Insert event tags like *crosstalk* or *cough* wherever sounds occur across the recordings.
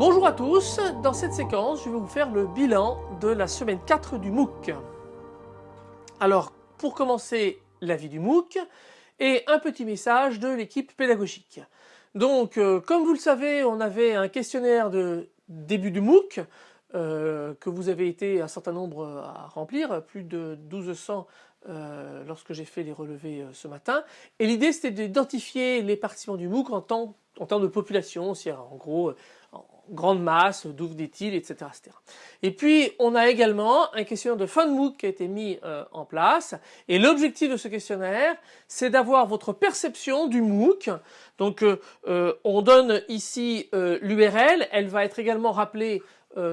Bonjour à tous, dans cette séquence je vais vous faire le bilan de la semaine 4 du MOOC. Alors pour commencer la vie du MOOC et un petit message de l'équipe pédagogique. Donc euh, comme vous le savez on avait un questionnaire de début du MOOC euh, que vous avez été un certain nombre à remplir, plus de 1200 euh, lorsque j'ai fait les relevés ce matin. Et l'idée c'était d'identifier les participants du MOOC en, en termes de population, en gros grande masse, d'où venaient-ils, etc., etc. Et puis on a également un questionnaire de fin de MOOC qui a été mis euh, en place et l'objectif de ce questionnaire c'est d'avoir votre perception du MOOC. Donc euh, euh, on donne ici l'URL, elle va être également rappelée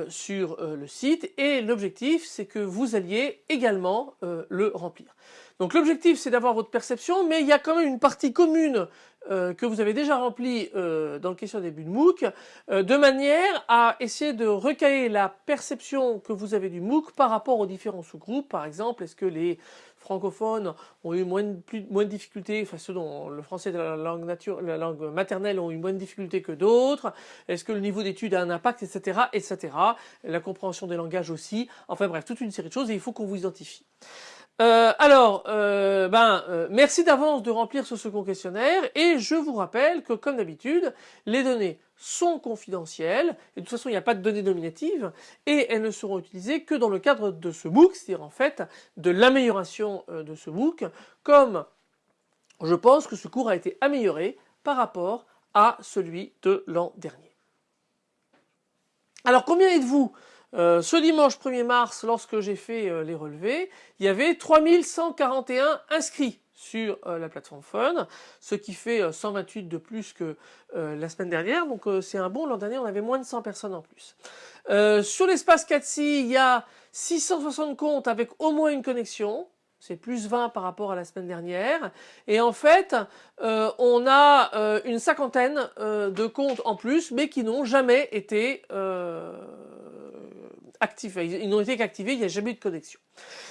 sur le site et l'objectif c'est que vous alliez également le remplir. Donc l'objectif c'est d'avoir votre perception mais il y a quand même une partie commune euh, que vous avez déjà rempli euh, dans le question début de MOOC, euh, de manière à essayer de recaler la perception que vous avez du MOOC par rapport aux différents sous-groupes. Par exemple, est-ce que les francophones ont eu moins de, plus, moins de difficultés, enfin ceux dont le français de la langue, nature, la langue maternelle ont eu moins de difficultés que d'autres, est-ce que le niveau d'études a un impact, etc., etc. La compréhension des langages aussi, enfin bref, toute une série de choses et il faut qu'on vous identifie. Euh, alors, euh, ben, euh, merci d'avance de remplir ce second questionnaire et je vous rappelle que comme d'habitude, les données sont confidentielles et de toute façon il n'y a pas de données nominatives et elles ne seront utilisées que dans le cadre de ce MOOC, c'est-à-dire en fait de l'amélioration de ce MOOC, comme je pense que ce cours a été amélioré par rapport à celui de l'an dernier. Alors combien êtes-vous? Euh, ce dimanche 1er mars, lorsque j'ai fait euh, les relevés, il y avait 3141 inscrits sur euh, la plateforme Fun, ce qui fait 128 de plus que la semaine dernière, donc c'est un bon, l'an dernier on avait moins de 100 personnes en plus. sur l'espace 4 il y a 660 comptes avec au moins une connexion, c'est plus 20 par rapport à la semaine dernière. Et en fait, on a une cinquantaine de comptes en plus, mais qui n'ont jamais été Ils n'ont été qu'activés, il n'y a jamais eu de connexion.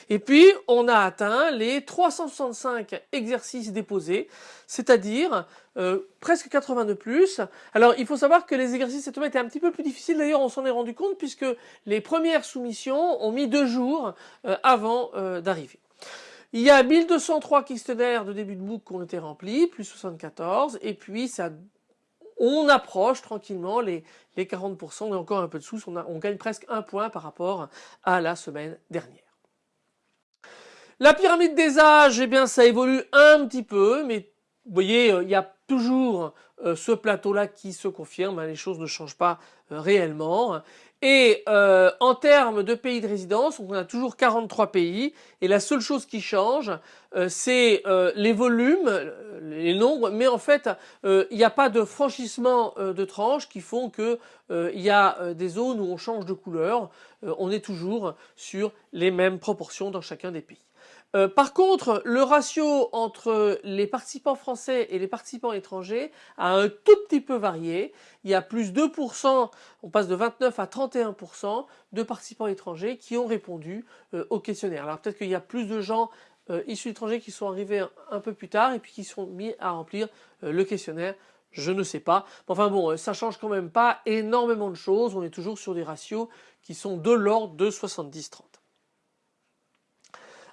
Et puis, on a atteint les 365 exercices déposés, c'est-à-dire euh, presque 80 de plus. Alors, il faut savoir que les exercices cette semaine étaient un petit peu plus difficiles. D'ailleurs, on s'en est rendu compte puisque les premières soumissions ont mis deux jours euh, avant euh, d'arriver. Il y a 1203 questionnaires de début de MOOC qui ont été remplis, plus 74, et puis ça on approche tranquillement les, 40%, on a encore un peu de sous, on, gagne presque un point par rapport à la semaine dernière. La pyramide des âges, eh bien ça évolue un petit peu, mais vous voyez, euh, il y a toujours euh, ce plateau-là qui se confirme, hein, les choses ne changent pas euh, réellement. Et euh, en termes de pays de résidence, on a toujours 43 pays et la seule chose qui change, euh, c'est euh, les volumes, les nombres, mais en fait, il n'y a pas de franchissement de tranches qui font que il y a des zones où on change de couleur. on est toujours sur les mêmes proportions dans chacun des pays. Euh, par contre, le ratio entre les participants français et les participants étrangers a un tout petit peu varié. Il y a plus 2%, on passe de 29 à 31% de participants étrangers qui ont répondu euh, au questionnaire. Alors peut-être qu'il y a plus de gens euh, issus d'étrangers qui sont arrivés un, peu plus tard et puis qui sont mis à remplir le questionnaire. Je ne sais pas. Enfin bon, ça change quand même pas énormément de choses. On est toujours sur des ratios qui sont de l'ordre de 70-30.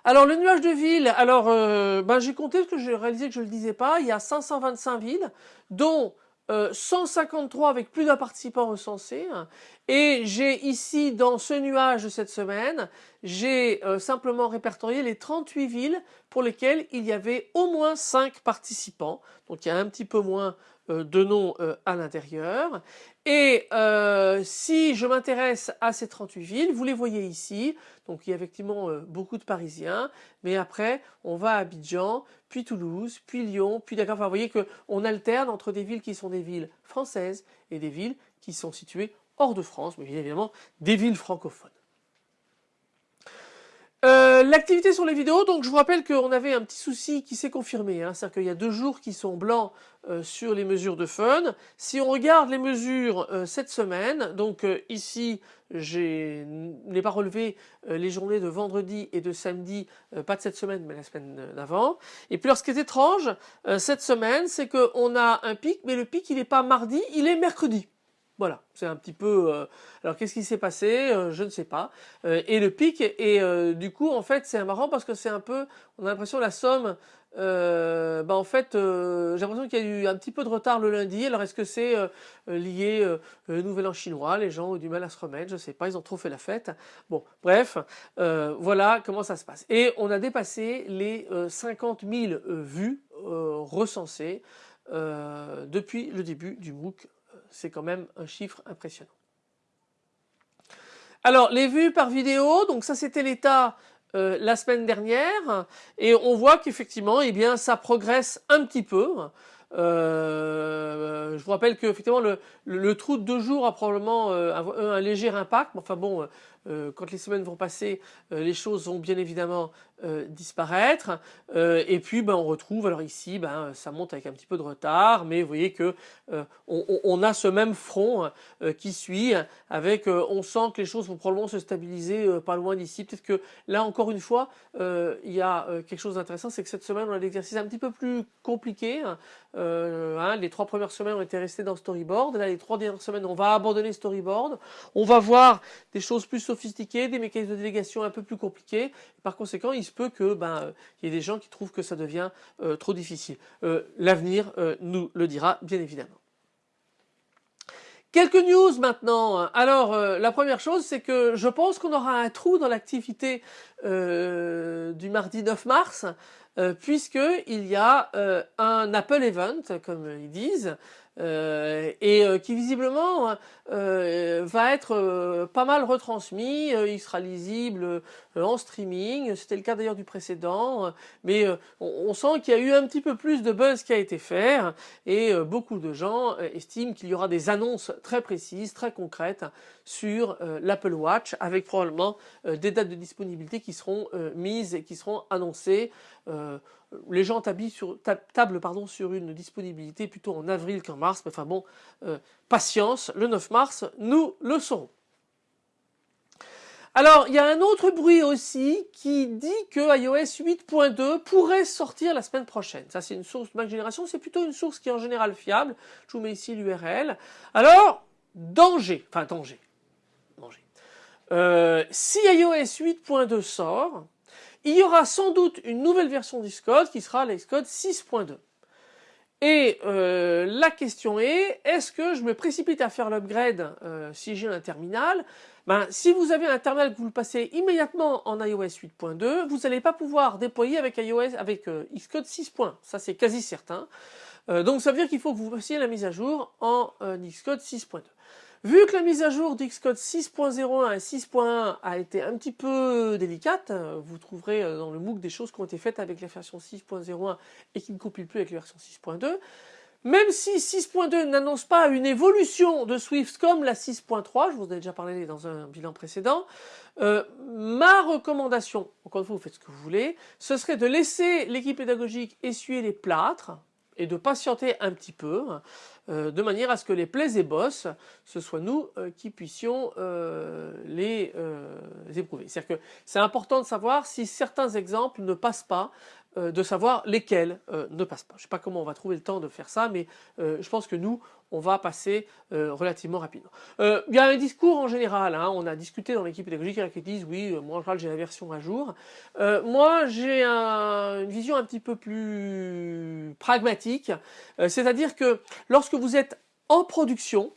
Alors le nuage de villes, alors euh, ben, j'ai compté parce que j'ai réalisé que je ne le disais pas, il y a 525 villes, dont 153 euh, avec plus d'un participant recensé. Et j'ai ici, dans ce nuage de cette semaine, j'ai euh, simplement répertorié les 38 villes pour lesquelles il y avait au moins 5 participants. Donc il y a un petit peu moins de noms à l'intérieur. Et euh, si je m'intéresse à ces 38 villes, vous les voyez ici, donc il y a effectivement beaucoup de Parisiens, mais après on va à Abidjan, puis Toulouse, puis Lyon, puis Dakar. Enfin, vous voyez qu'on alterne entre des villes qui sont des villes françaises et des villes qui sont situées hors de France, mais évidemment des villes francophones. Euh, l'activité sur les vidéos, donc je vous rappelle qu'on avait un petit souci qui s'est confirmé, hein, c'est-à-dire qu'il y a deux jours qui sont blancs euh, sur les mesures de fun. Si on regarde les mesures euh, cette semaine, donc ici je n'ai pas relevé les journées de vendredi et de samedi, pas de cette semaine mais la semaine d'avant. Et puis alors ce qui est étrange cette semaine, c'est qu'on a un pic, mais le pic il n'est pas mardi, il est mercredi. Voilà, c'est un petit peu. Euh, alors qu'est-ce qui s'est passé euh, Je ne sais pas. Euh, et le pic et du coup en fait c'est marrant parce que c'est un peu, on a l'impression la somme. bah en fait, j'ai l'impression qu'il y a eu un petit peu de retard le lundi. Alors est-ce que c'est lié au Nouvel An chinois Les gens ont du mal à se remettre, je ne sais pas. Ils ont trop fait la fête. Bon, bref, voilà comment ça se passe. Et on a dépassé les 50 000 vues recensées depuis le début du MOOC c'est quand même un chiffre impressionnant. Alors les vues par vidéo, donc ça c'était l'état euh, la semaine dernière et on voit qu'effectivement eh bien ça progresse un petit peu. Euh, je vous rappelle que effectivement le, trou de deux jours a probablement euh, un, léger impact. Enfin bon, quand les semaines vont passer, les choses vont bien évidemment euh, disparaître. Euh, et puis ben, on retrouve alors ici ben, ça monte avec un petit peu de retard mais vous voyez que euh, on, a ce même front qui suit avec on sent que les choses vont probablement se stabiliser pas loin d'ici. Peut-être que là encore une fois il y a quelque chose d'intéressant c'est que cette semaine on a l'exercice un petit peu plus compliqué hein. Hein, les trois premières semaines on était restés dans storyboard. Là les trois dernières semaines on va abandonner storyboard. On va voir des choses plus sophistiquées des mécanismes de délégation un peu plus compliqués. Par conséquent il se peut que ben il y ait des gens qui trouvent que ça devient euh, trop difficile. Euh, l'avenir euh, nous le dira bien évidemment. Quelques news maintenant. Alors la première chose c'est que je pense qu'on aura un trou dans l'activité du mardi 9 mars puisqu'il y a un Apple Event comme ils disent euh, et euh, qui visiblement euh, va être pas mal retransmis, il sera lisible en streaming, c'était le cas d'ailleurs du précédent, mais on, sent qu'il y a eu un petit peu plus de buzz qui a été fait. Et beaucoup de gens estiment qu'il y aura des annonces très précises, très concrètes sur l'Apple Watch avec probablement des dates de disponibilité qui seront mises et qui seront annoncées les gens sur, tablent sur une disponibilité plutôt en avril qu'en mars, mais enfin bon, euh, patience, le 9 mars, nous le saurons. Alors, il y a un autre bruit aussi qui dit que iOS 8.2 pourrait sortir la semaine prochaine. Ça, c'est une source Mac Génération, c'est plutôt une source qui est en général fiable. Je vous mets ici l'URL. Alors, danger, enfin danger, danger. Euh, si iOS 8.2 sort, il y aura sans doute une nouvelle version d'Xcode qui sera l'Xcode 6.2. Et euh, la question est, est-ce que je me précipite à faire l'upgrade euh, si j'ai un terminal? Ben, Si vous avez un terminal que vous le passez immédiatement en iOS 8.2, vous n'allez pas pouvoir déployer avec iOS avec euh, Xcode 6. Ça c'est quasi certain. donc ça veut dire qu'il faut que vous fassiez la mise à jour en Xcode 6.2. Vu que la mise à jour d'Xcode 6.01 et 6.1 a été un petit peu délicate, vous trouverez euh, dans le MOOC des choses qui ont été faites avec la version 6.01 et qui ne compilent plus avec la version 6.2. Même si 6.2 n'annonce pas une évolution de Swift comme la 6.3, je vous ai déjà parlé dans un bilan précédent, euh, ma recommandation, encore une fois vous faites ce que vous voulez, ce serait de laisser l'équipe pédagogique essuyer les plâtres et de patienter un petit peu. Euh, de manière à ce que les plays et boss, ce soit nous euh, qui puissions euh, les éprouver. C'est-à-dire que c'est important de savoir si certains exemples ne passent pas, de savoir lesquels ne passent pas. Je ne sais pas comment on va trouver le temps de faire ça, mais je pense que nous, on va passer relativement rapidement. Il y a un discours en général, hein. on a discuté dans l'équipe pédagogique qui disent oui, moi en général j'ai la version à jour. moi j'ai une vision un petit peu plus pragmatique, c'est-à-dire que lorsque vous êtes en production,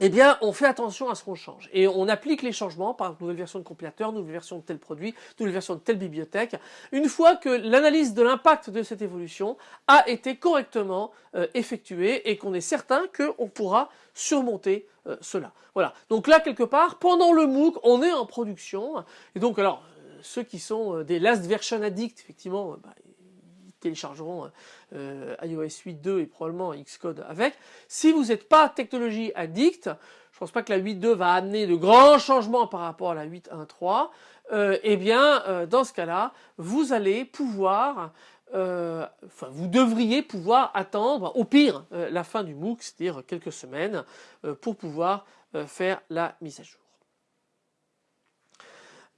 eh bien, on fait attention à ce qu'on change. Et on applique les changements, par nouvelle version de compilateur, nouvelle version de tel produit, nouvelle version de telle bibliothèque, une fois que l'analyse de l'impact de cette évolution a été correctement euh, effectuée et qu'on est certain qu'on pourra surmonter euh, cela. Voilà. Donc là, quelque part, pendant le MOOC, on est en production. Et donc, alors, euh, ceux qui sont des last version addicts, effectivement, bah, téléchargeront euh, iOS 8.2 et probablement Xcode avec. Si vous n'êtes pas technologie addict, je pense pas que la 8.2 va amener de grands changements par rapport à la 8.1.3, euh, eh bien euh, dans ce cas-là, vous allez pouvoir euh, enfin, vous devriez pouvoir attendre au pire la fin du MOOC, c'est-à-dire quelques semaines, pour pouvoir faire la mise à jour.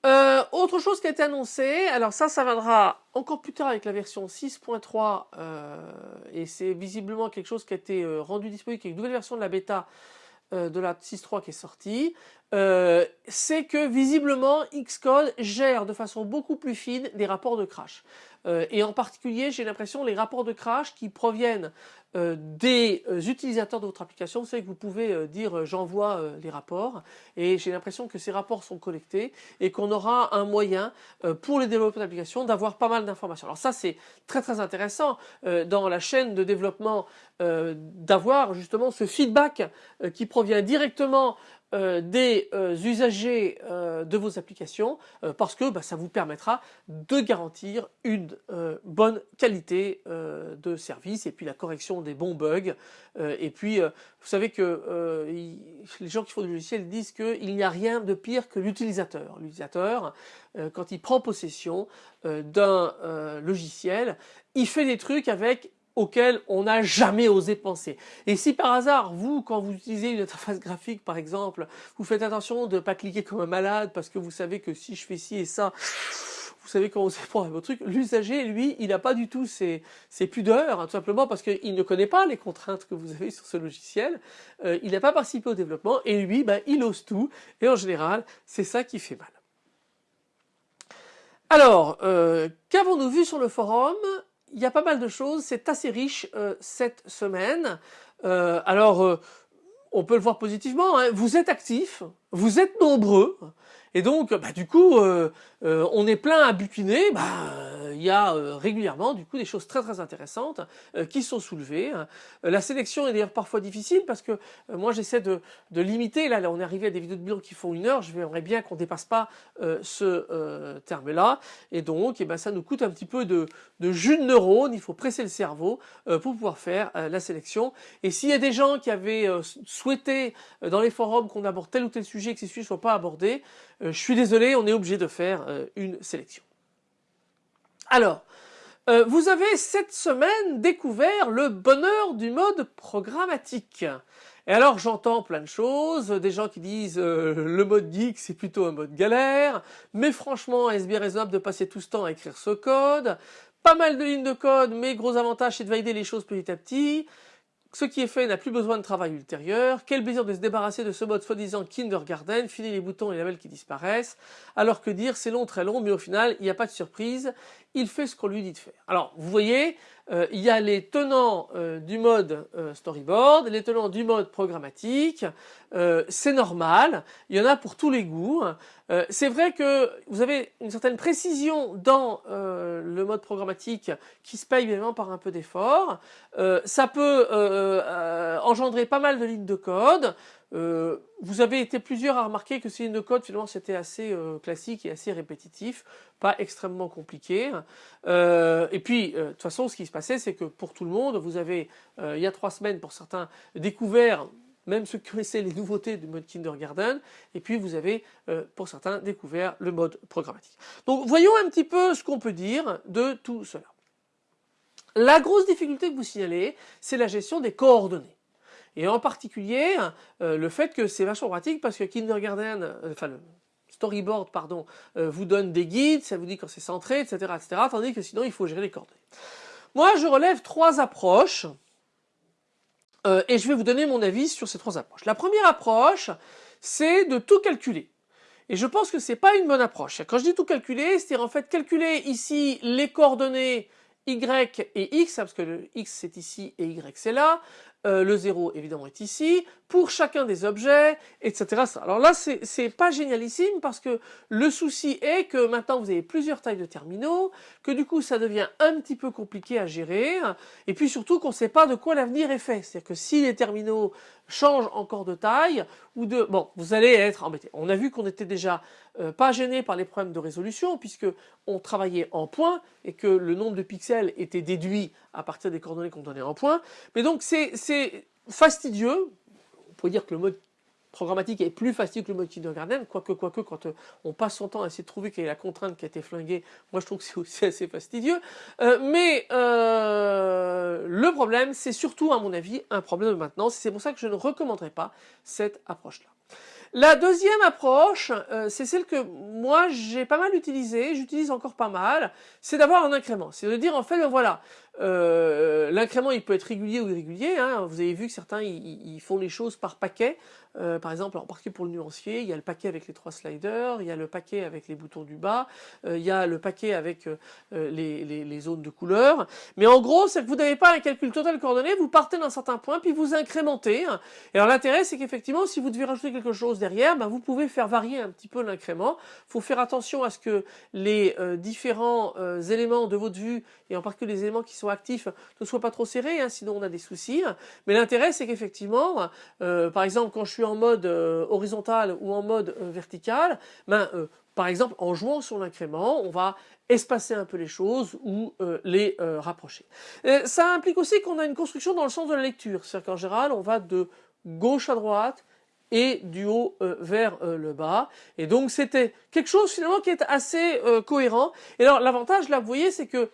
Euh, autre chose qui a été annoncée, alors ça, ça viendra encore plus tard avec la version 6.3 euh, et c'est visiblement quelque chose qui a été euh, rendu disponible avec une nouvelle version de la bêta de la 6.3 qui est sortie, euh, c'est que visiblement Xcode gère de façon beaucoup plus fine les rapports de crash. Euh, et en particulier, j'ai l'impression les rapports de crash qui proviennent euh, des utilisateurs de votre application. Vous savez que vous pouvez dire j'envoie les rapports et j'ai l'impression que ces rapports sont collectés et qu'on aura un moyen pour les développeurs d'applications d'avoir pas mal d'informations. Alors ça c'est très très intéressant dans la chaîne de développement d'avoir justement ce feedback qui provient directement euh, des euh, usagers euh, de vos applications parce que bah, ça vous permettra de garantir une bonne qualité de service et puis la correction des bons bugs et puis vous savez que les gens qui font du logiciel disent qu'il n'y a rien de pire que l'utilisateur. L'utilisateur quand il prend possession d'un logiciel il fait des trucs avec auquel on n'a jamais osé penser. Et si par hasard, vous, quand vous utilisez une interface graphique par exemple, vous faites attention de ne pas cliquer comme un malade parce que vous savez que si je fais ci et ça, vous savez comment vous prendre votre truc, l'usager, lui, il n'a pas du tout ses, pudeurs, hein, tout simplement parce qu'il ne connaît pas les contraintes que vous avez sur ce logiciel, euh, il n'a pas participé au développement, et lui, ben, il ose tout, et en général, c'est ça qui fait mal. Alors, euh, qu'avons-nous vu sur le forum? Il y a pas mal de choses, c'est assez riche euh, cette semaine. Euh, alors, euh, on peut le voir positivement, hein. vous êtes actifs, vous êtes nombreux, et donc, bah, du coup, on est plein à butiner, bah, y a euh, régulièrement du coup des choses très très intéressantes euh, qui sont soulevées. Euh, la sélection est d'ailleurs parfois difficile parce que moi j'essaie de, limiter, là, on est arrivé à des vidéos de bilan qui font une heure, je j'aimerais bien qu'on dépasse pas ce terme-là. Et donc eh ben, ça nous coûte un petit peu de, jus de neurones, il faut presser le cerveau pour pouvoir faire la sélection. Et s'il y a des gens qui avaient souhaité dans les forums qu'on aborde tel ou tel sujet et que ces sujets ne soient pas abordés, je suis désolé, on est obligé de faire une sélection. Alors, euh, vous avez cette semaine découvert le bonheur du mode programmatique. Et alors j'entends plein de choses, des gens qui disent euh, le mode geek c'est plutôt un mode galère, mais franchement est-ce bien raisonnable de passer tout ce temps à écrire ce code? Pas mal de lignes de code, mais gros avantage c'est de valider les choses petit à petit. Ce qui est fait n'a plus besoin de travail ultérieur. Quel plaisir de se débarrasser de ce mode soi-disant kindergarten, filer les boutons et les labels qui disparaissent. Alors que dire, c'est long, très long, mais au final, il n'y a pas de surprise. Il fait ce qu'on lui dit de faire. Alors, vous voyez, euh, il y a les tenants euh, du mode euh, storyboard, les tenants du mode programmatique, c'est normal, il y en a pour tous les goûts. c'est vrai que vous avez une certaine précision dans le mode programmatique qui se paye évidemment par un peu d'effort. ça peut engendrer pas mal de lignes de code. Euh, vous avez été plusieurs à remarquer que ces lignes de code, finalement, c'était assez euh, classique et assez répétitif, pas extrêmement compliqué. Euh, et puis, de toute façon, ce qui se passait, c'est que pour tout le monde, vous avez, il y a trois semaines, pour certains, découvert même ceux qui connaissaient les nouveautés du mode kindergarten, et puis vous avez, pour certains, découvert le mode programmatique. Donc, voyons un petit peu ce qu'on peut dire de tout cela. La grosse difficulté que vous signalez, c'est la gestion des coordonnées. Et en particulier, euh, le fait que c'est vachement pratique parce que Kindergarten, euh, enfin le storyboard, pardon, euh, vous donne des guides, ça vous dit quand c'est centré, etc., etc., tandis que sinon il faut gérer les coordonnées. Moi, je relève trois approches et je vais vous donner mon avis sur ces trois approches. La première approche, c'est de tout calculer. Et je pense que c'est pas une bonne approche. Quand je dis tout calculer, c'est-à-dire en fait calculer ici les coordonnées y et x, hein, parce que le x c'est ici et y c'est là, euh, le 0 évidemment est ici, pour chacun des objets, etc. Alors là c'est pas génialissime parce que le souci est que maintenant vous avez plusieurs tailles de terminaux, que du coup ça devient un petit peu compliqué à gérer, et puis surtout qu'on ne sait pas de quoi l'avenir est fait. C'est-à-dire que si les terminaux changent encore de taille, ou de... Bon, vous allez être embêté. On a vu qu'on était déjà euh, pas gêné par les problèmes de résolution puisque on travaillait en points et que le nombre de pixels était déduit à partir des coordonnées qu'on donnait en points. Mais donc c'est fastidieux. On pourrait dire que le mode programmatique est plus fastidieux que le mode kindergarten, quoique, quoique quand euh, on passe son temps à essayer de trouver quelle est la contrainte qui a été flinguée, moi je trouve que c'est aussi *laughs* assez fastidieux. Euh, mais le problème, c'est surtout à mon avis un problème de maintenance, c'est pour ça que je ne recommanderais pas cette approche-là. La deuxième approche, euh, c'est celle que moi j'ai pas mal utilisée, j'utilise encore pas mal, c'est d'avoir un incrément. C'est de dire en fait, ben voilà, euh, l'incrément il peut être régulier ou irrégulier. Hein. Vous avez vu que certains ils, font les choses par paquet. Euh, par exemple, en particulier pour le nuancier, il y a le paquet avec les trois sliders, il y a le paquet avec les boutons du bas, il y a le paquet avec les, zones de couleur. Mais en gros, c'est que vous n'avez pas un calcul total coordonné, vous partez d'un certain point, puis vous incrémentez. Et alors l'intérêt, c'est qu'effectivement, si vous devez rajouter quelque chose derrière, ben, vous pouvez faire varier un petit peu l'incrément. Il faut faire attention à ce que les différents éléments de votre vue, et en particulier les éléments qui sont actifs ne soient pas trop serrés, hein, sinon on a des soucis. Mais l'intérêt, c'est qu'effectivement, euh, par exemple, quand je suis en mode euh, horizontal ou en mode euh, vertical, ben, par exemple, en jouant sur l'incrément, on va espacer un peu les choses ou les rapprocher. ça implique aussi qu'on a une construction dans le sens de la lecture, c'est-à-dire qu'en général, on va de gauche à droite, et du haut vers le bas. Et donc c'était quelque chose finalement qui est assez cohérent. Et alors l'avantage là, vous voyez, c'est que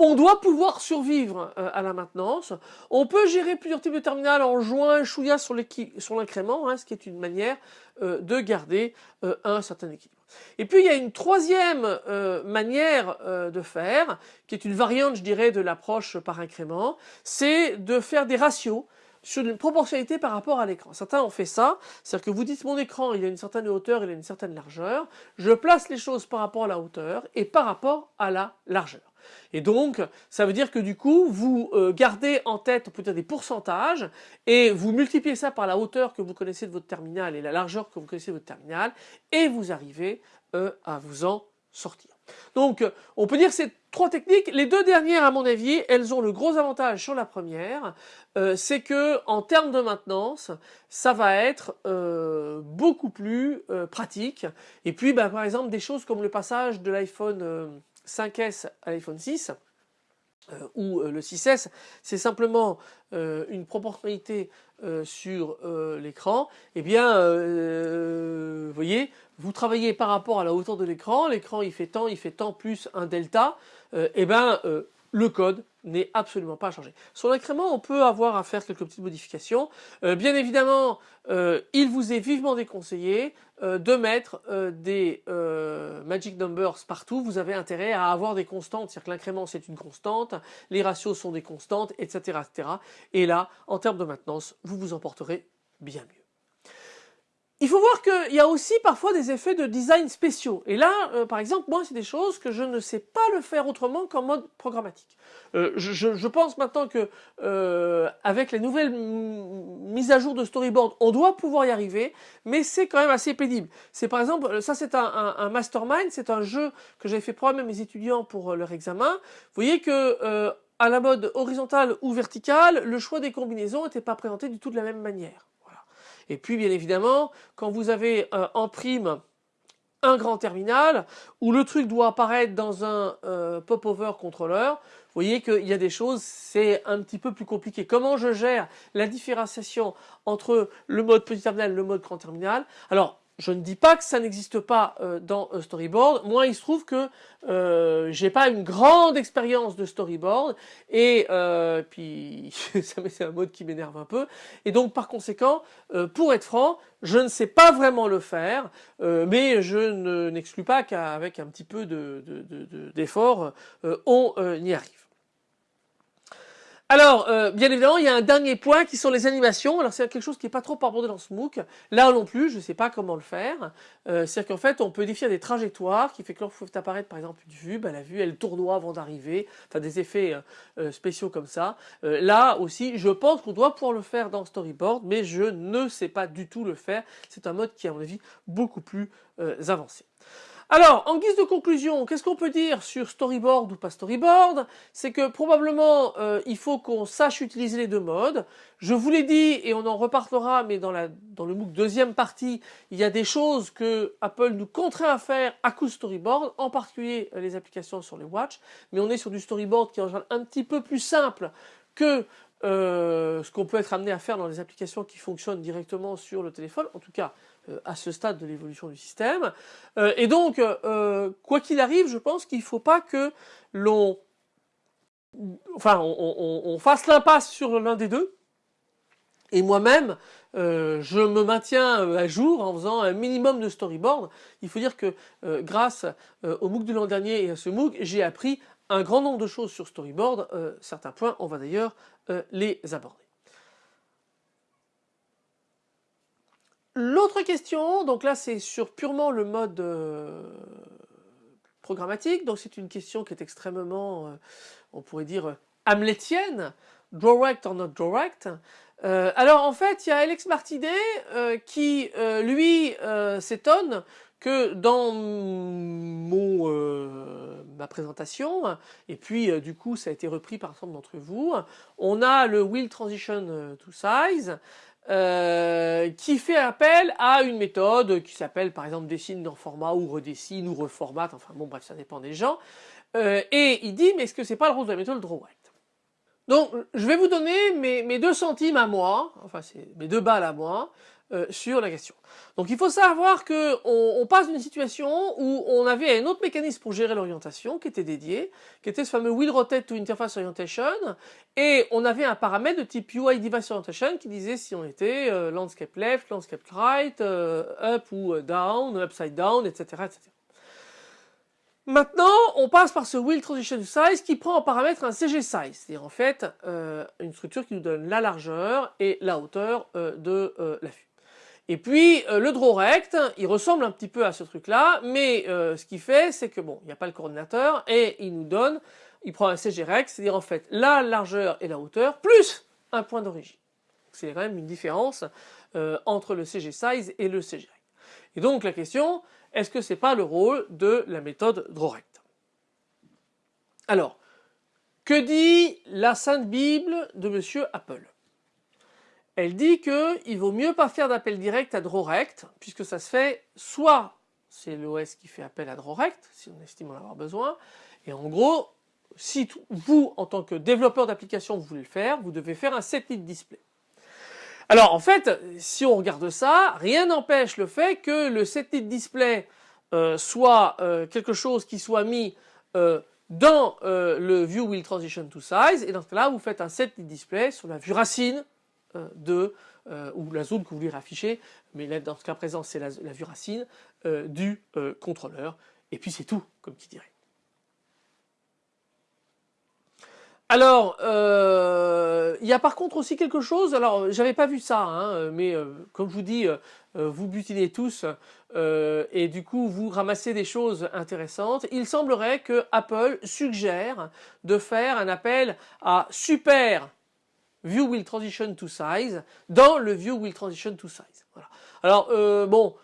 on doit pouvoir survivre euh, à la maintenance. On peut gérer plusieurs types de terminales en jouant un chouïa sur l'incrément, hein, ce qui est une manière euh, de garder euh, un certain équilibre. Et puis il y a une troisième manière de faire, qui est une variante, je dirais, de l'approche par incrément, c'est de faire des ratios sur une proportionnalité par rapport à l'écran. Certains ont fait ça, c'est-à-dire que vous dites mon écran il a une certaine hauteur, il a une certaine largeur, je place les choses par rapport à la hauteur et par rapport à la largeur. Et donc, ça veut dire que du coup, vous euh, gardez en tête peut-être des pourcentages et vous multipliez ça par la hauteur que vous connaissez de votre terminal et la largeur que vous connaissez de votre terminal et vous arrivez euh, à vous en sortir. Donc, on peut dire ces trois techniques. Les deux dernières, à mon avis, elles ont le gros avantage sur la première, euh, c'est que en termes de maintenance, ça va être beaucoup plus pratique. Et puis, bah, par exemple, des choses comme le passage de l'iPhone 5S à l'iPhone 6 euh, ou euh, le 6S, c'est simplement euh, une proportionnalité sur l'écran, eh bien, vous voyez, vous travaillez par rapport à la hauteur de l'écran, l'écran il fait tant, il fait tant plus un delta, et eh bien, le code n'est absolument pas changé. Sur l'incrément, on peut avoir à faire quelques petites modifications. Euh, bien évidemment, euh, il vous est vivement déconseillé euh, de mettre des magic numbers partout. Vous avez intérêt à avoir des constantes, c'est-à-dire que l'incrément c'est une constante, les ratios sont des constantes, etc., etc. Et là, en termes de maintenance, vous vous emporterez bien mieux. Il faut voir qu'il y a aussi parfois des effets de design spéciaux. Et là, euh, par exemple, moi, c'est des choses que je ne sais pas le faire autrement qu'en mode programmatique. Euh, je, pense maintenant que euh, avec les nouvelles mises à jour de storyboard, on doit pouvoir y arriver, mais c'est quand même assez pénible. C'est par exemple, ça c'est un, mastermind, c'est un jeu que j'avais fait programmer mes étudiants pour leur examen. Vous voyez que à la mode horizontale ou verticale, le choix des combinaisons n'était pas présenté du tout de la même manière. Et puis bien évidemment, quand vous avez euh, en prime un grand terminal où le truc doit apparaître dans un euh, pop-over contrôleur, vous voyez qu'il y a des choses, c'est un petit peu plus compliqué. Comment je gère la différenciation entre le mode petit terminal et le mode grand terminal? Alors, je ne dis pas que ça n'existe pas euh, dans euh, Storyboard. Moi, il se trouve que euh, j'ai pas une grande expérience de Storyboard et euh, puis *laughs* c'est un mode qui m'énerve un peu. Et donc, par conséquent, pour être franc, je ne sais pas vraiment le faire, mais je n'exclus pas qu'avec un petit peu d'effort, de, de, on y arrive. Alors, euh, bien évidemment, il y a un dernier point qui sont les animations. Alors, c'est quelque chose qui n'est pas trop abordé dans ce MOOC. Là non plus, je ne sais pas comment le faire. Euh, C'est-à-dire qu'en fait, on peut définir des trajectoires qui fait que lorsqu'il faut apparaître, par exemple, une vue, ben, la vue, elle tournoie avant d'arriver. Enfin, des effets euh, spéciaux comme ça. là aussi, je pense qu'on doit pouvoir le faire dans Storyboard, mais je ne sais pas du tout le faire. C'est un mode qui est, à mon avis, beaucoup plus avancé. Alors, en guise de conclusion, qu'est-ce qu'on peut dire sur storyboard ou pas storyboard? C'est que probablement, euh, il faut qu'on sache utiliser les deux modes. Je vous l'ai dit, et on en reparlera, mais dans, la, dans le MOOC deuxième partie, il y a des choses que Apple nous contraint à faire à coup de storyboard, en particulier euh, les applications sur les watch, mais on est sur du storyboard qui est en général un petit peu plus simple que euh, ce qu'on peut être amené à faire dans les applications qui fonctionnent directement sur le téléphone, en tout cas à ce stade de l'évolution du système. Euh, et donc, euh, quoi qu'il arrive, je pense qu'il ne faut pas que l'on enfin, on, fasse l'impasse sur l'un des deux. Et moi-même, je me maintiens à jour en faisant un minimum de storyboard. Il faut dire que grâce au MOOC de l'an dernier et à ce MOOC, j'ai appris un grand nombre de choses sur storyboard. certains points, on va d'ailleurs les aborder. L'autre question, donc là c'est sur purement le mode programmatique, donc c'est une question qui est extrêmement, on pourrait dire, hamletienne, direct or not direct. Euh, alors en fait, il y a Alex Martinet euh, qui, euh, lui, s'étonne que dans mon, ma présentation, et puis du coup ça a été repris par ensemble d'entre vous, on a le Wheel Transition to Size, qui fait appel à une méthode qui s'appelle par exemple dessine dans format ou redessine ou reformate, enfin bon bref ça dépend des gens, et il dit mais est-ce que c'est pas le rôle de la méthode DrawRect donc, je vais vous donner mes, deux centimes à moi, enfin c'est mes deux balles à moi, euh, sur la question. Donc il faut savoir que on, passe d'une situation où on avait un autre mécanisme pour gérer l'orientation qui était dédié, qui était ce fameux Wheel Rotate to Interface Orientation, et on avait un paramètre de type UI Device Orientation qui disait si on était euh, landscape left, landscape right, euh, up ou down, upside down, etc. etc. Maintenant, on passe par ce Wheel Transition Size qui prend en paramètre un CG Size, c'est-à-dire en fait euh, une structure qui nous donne la largeur et la hauteur euh, de euh, la vue. Et puis le draw rect, il ressemble un petit peu à ce truc-là, mais ce qu'il fait, c'est que bon, il n'y a pas le coordinateur et il nous donne, il prend un CG rect, c'est-à-dire en fait la largeur et la hauteur plus un point d'origine. C'est quand même une différence entre le CG Size et le CG rect. Et donc la question, est-ce que c'est pas le rôle de la méthode DrawRect Alors, que dit la Sainte Bible de Monsieur Apple? Elle dit qu'il vaut mieux pas faire d'appel direct à DrawRect, puisque ça se fait soit c'est l'OS qui fait appel à DrawRect, si on estime en avoir besoin, et en gros, si vous, en tant que développeur d'application, vous voulez le faire, vous devez faire un set display. Alors en fait, si on regarde ça, rien n'empêche le fait que le set display euh, soit euh, quelque chose qui soit mis euh, dans le view will transition to size et dans ce cas-là vous faites un set display sur la vue racine de ou la zone que vous voulez afficher mais là dans ce cas présent c'est la, vue racine du contrôleur et puis c'est tout comme qui dirait. Alors, euh, il y a par contre aussi quelque chose, alors j'avais pas vu ça, hein, mais euh, comme je vous dis, euh, vous butinez tous et du coup vous ramassez des choses intéressantes. Il semblerait que Apple suggère de faire un appel à Super View Will Transition to Size dans le View Will Transition to Size. Voilà. Alors bon,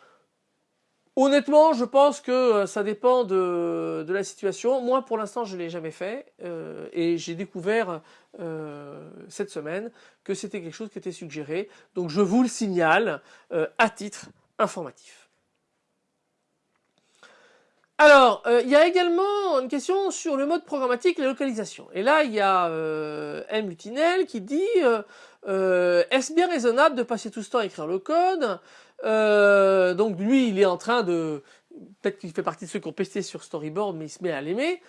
Honnêtement, je pense que euh, ça dépend de, la situation. Moi, pour l'instant, je ne l'ai jamais fait euh, et j'ai découvert euh, cette semaine que c'était quelque chose qui était suggéré. Donc, je vous le signale à titre informatif. Alors, il y a également une question sur le mode programmatique la localisation. Et là, il y a M. Lutinel qui dit Est-ce bien raisonnable de passer tout ce temps à écrire le code? Euh, donc lui, il est en train de... Peut-être qu'il fait partie de ceux qui ont pesté sur Storyboard, mais il se met à l'aimer.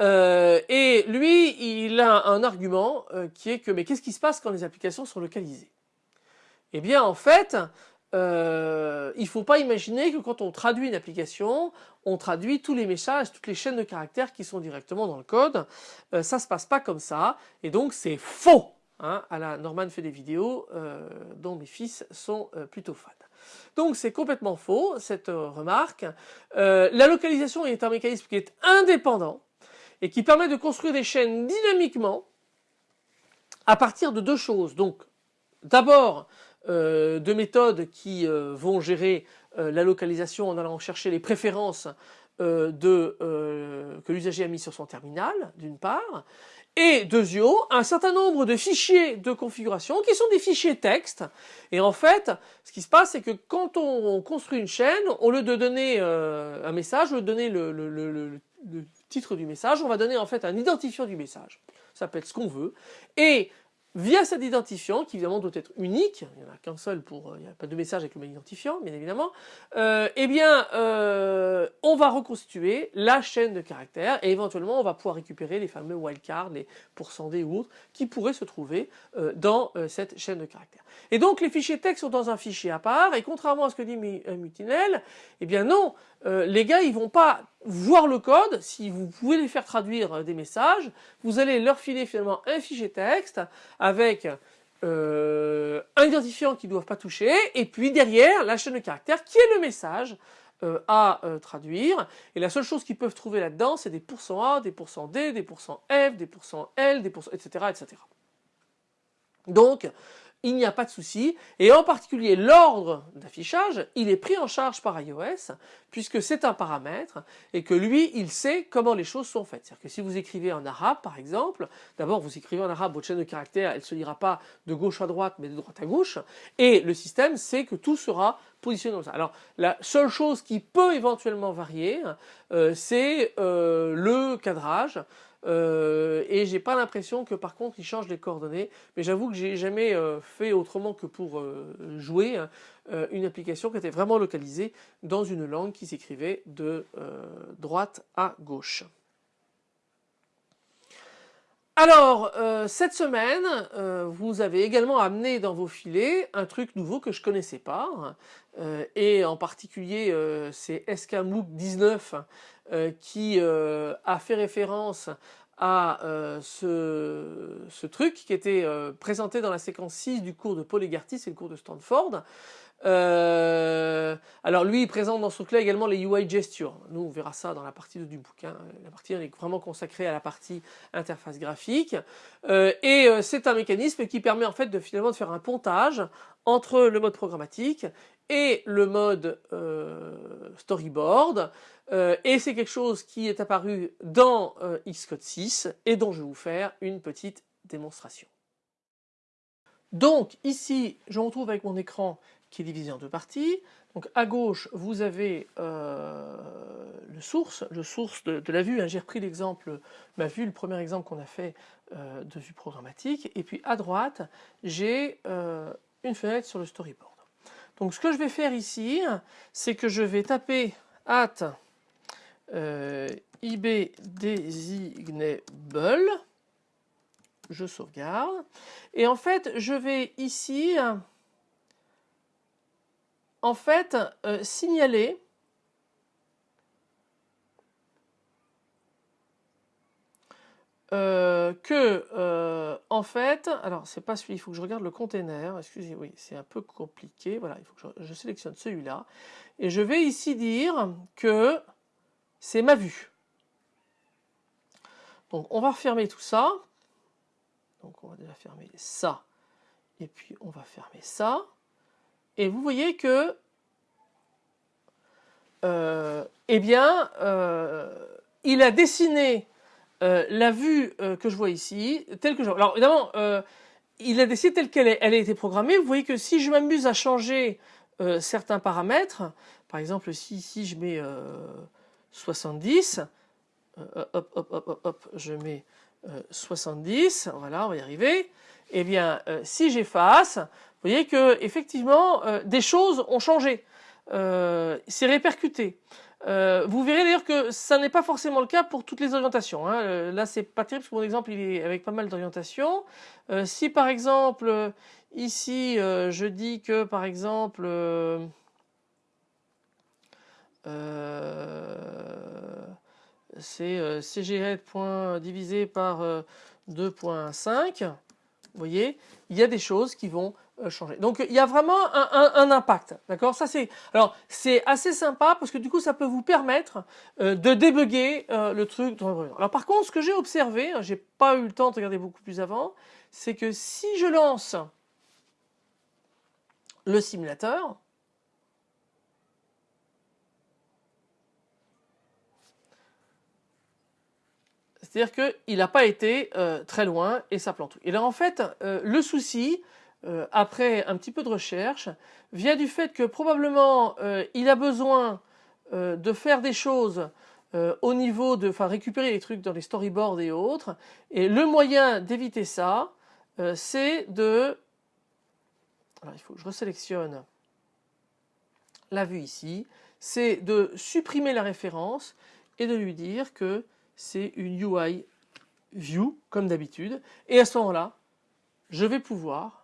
Euh, et lui, il a un argument euh, qui est que, mais qu'est-ce qui se passe quand les applications sont localisées? Eh bien, en fait, euh, il ne faut pas imaginer que quand on traduit une application, on traduit tous les messages, toutes les chaînes de caractères qui sont directement dans le code. Euh, ça se passe pas comme ça, et donc c'est faux. Hein, Norman fait des vidéos dont mes fils sont plutôt fans. Donc c'est complètement faux cette euh, remarque. Euh, la localisation est un mécanisme qui est indépendant et qui permet de construire des chaînes dynamiquement à partir de deux choses. Donc d'abord euh, de méthodes qui vont gérer la localisation en allant chercher les préférences de, que l'usager a mis sur son terminal d'une part et deuxièmement, un certain nombre de fichiers de configuration qui sont des fichiers texte. Et en fait, ce qui se passe, c'est que quand on construit une chaîne, au lieu de donner euh, un message, au lieu de donner le, titre du message, on va donner en fait un identifiant du message. Ça peut être ce qu'on veut. Et via cet identifiant, qui évidemment doit être unique, il n'y en a qu'un seul pour, il n'y a pas de message avec le même identifiant, bien évidemment, eh bien, on va reconstituer la chaîne de caractères et éventuellement on va pouvoir récupérer les fameux wildcards, les pourcentés ou autres, qui pourraient se trouver dans cette chaîne de caractères. Et donc les fichiers texte sont dans un fichier à part, et contrairement à ce que dit Mutinel, eh bien non, les gars ils vont pas voir le code, si vous pouvez les faire traduire euh, des messages, vous allez leur filer finalement un fichier texte avec euh, un identifiant qu'ils ne doivent pas toucher, et puis derrière la chaîne de caractères qui est le message euh, à traduire. Et la seule chose qu'ils peuvent trouver là-dedans, c'est des pourcents %A, des pourcents %D, des pourcents %F, des pourcents %L, des etc., etc. Donc, il n'y a pas de souci. Et en particulier, l'ordre d'affichage, il est pris en charge par iOS, puisque c'est un paramètre, et que lui, il sait comment les choses sont faites. C'est-à-dire que si vous écrivez en arabe, par exemple, d'abord vous écrivez en arabe, votre chaîne de caractères, elle ne se lira pas de gauche à droite, mais de droite à gauche, et le système sait que tout sera positionné comme ça. Alors, la seule chose qui peut éventuellement varier, euh, c'est euh, le cadrage. Euh, et j'ai pas l'impression que par contre il change les coordonnées mais j'avoue que j'ai jamais euh, fait autrement que pour euh, jouer hein, une application qui était vraiment localisée dans une langue qui s'écrivait de droite à gauche. Alors, cette semaine, vous avez également amené dans vos filets un truc nouveau que je connaissais pas, hein, et en particulier c'est SKMOOC 19 qui a fait référence à euh, ce, truc qui était euh, présenté dans la séquence 6 du cours de Paul Egarty, c'est le cours de Stanford. Euh, alors lui, il présente dans ce truc-là également les UI gestures. Nous, on verra ça dans la partie du bouquin. La partie est vraiment consacrée à la partie interface graphique. et c'est un mécanisme qui permet en fait de finalement de faire un pontage entre le mode programmatique et le mode storyboard euh, et c'est quelque chose qui est apparu dans euh, Xcode 6 et dont je vais vous faire une petite démonstration. Donc ici, je me retrouve avec mon écran qui est divisé en deux parties. Donc à gauche, vous avez euh, le source, le source de, la vue. Hein. J'ai repris l'exemple, ma vue, le premier exemple qu'on a fait de vue programmatique. Et puis à droite, j'ai une fenêtre sur le storyboard. Donc ce que je vais faire ici, c'est que je vais taper at euh, IB designable, je sauvegarde, et en fait je vais ici en fait euh, signaler euh, que en fait, alors c'est pas celui, il faut que je regarde le container, excusez, oui, c'est un peu compliqué, voilà, il faut que je sélectionne celui-là, et je vais ici dire que c'est ma vue. Donc on va refermer tout ça. Donc on va déjà fermer ça. Et puis on va fermer ça. Et vous voyez que euh, eh bien euh, il a dessiné euh, la vue que je vois ici, telle que je Alors évidemment, il a dessiné telle qu'elle elle a été programmée. Vous voyez que si je m'amuse à changer certains paramètres, par exemple si ici je mets 70. Euh, hop, hop, hop, hop, je mets 70. Euh, voilà, on va y arriver. Eh bien, euh, si j'efface, vous voyez que effectivement des choses ont changé. C'est répercuté. Vous verrez d'ailleurs que ça n'est pas forcément le cas pour toutes les orientations. Hein. là, c'est pas terrible parce que mon exemple il est avec pas mal d'orientations. si par exemple ici je dis que par exemple euh, c'est euh, point divisé par 2.5. Euh, Vous voyez, il y a des choses qui vont changer. Donc il y a vraiment un, impact, d'accord? Ça c'est alors c'est assez sympa parce que du coup ça peut vous permettre de débugger le truc. Alors par contre, ce que j'ai observé, hein, j'ai pas eu le temps de regarder beaucoup plus avant, c'est que si je lance le simulateur, C'est-à-dire qu'il n'a pas été euh, très loin et ça plante. Et là en fait, euh, le souci, euh, après un petit peu de recherche, vient du fait que probablement il a besoin de faire des choses au niveau de, enfin récupérer les trucs dans les storyboards et autres. Et le moyen d'éviter ça, c'est de... Alors il faut que je resélectionne la vue ici, c'est de supprimer la référence et de lui dire que c'est une UI view comme d'habitude et à ce moment-là je vais pouvoir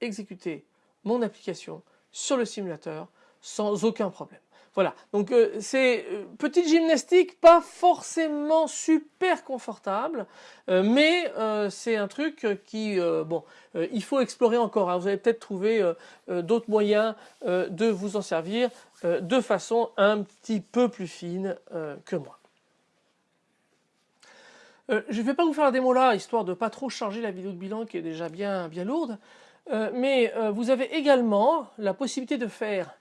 exécuter mon application sur le simulateur sans aucun problème. Voilà, donc euh, c'est euh, petite gymnastique, pas forcément super confortable, euh, mais c'est un truc qui, bon, il faut explorer encore. Hein. Vous allez peut-être trouver d'autres moyens de vous en servir de façon un petit peu plus fine que moi. je ne vais pas vous faire la démo là, histoire de pas trop charger la vidéo de bilan qui est déjà bien, bien lourde, mais vous avez également la possibilité de faire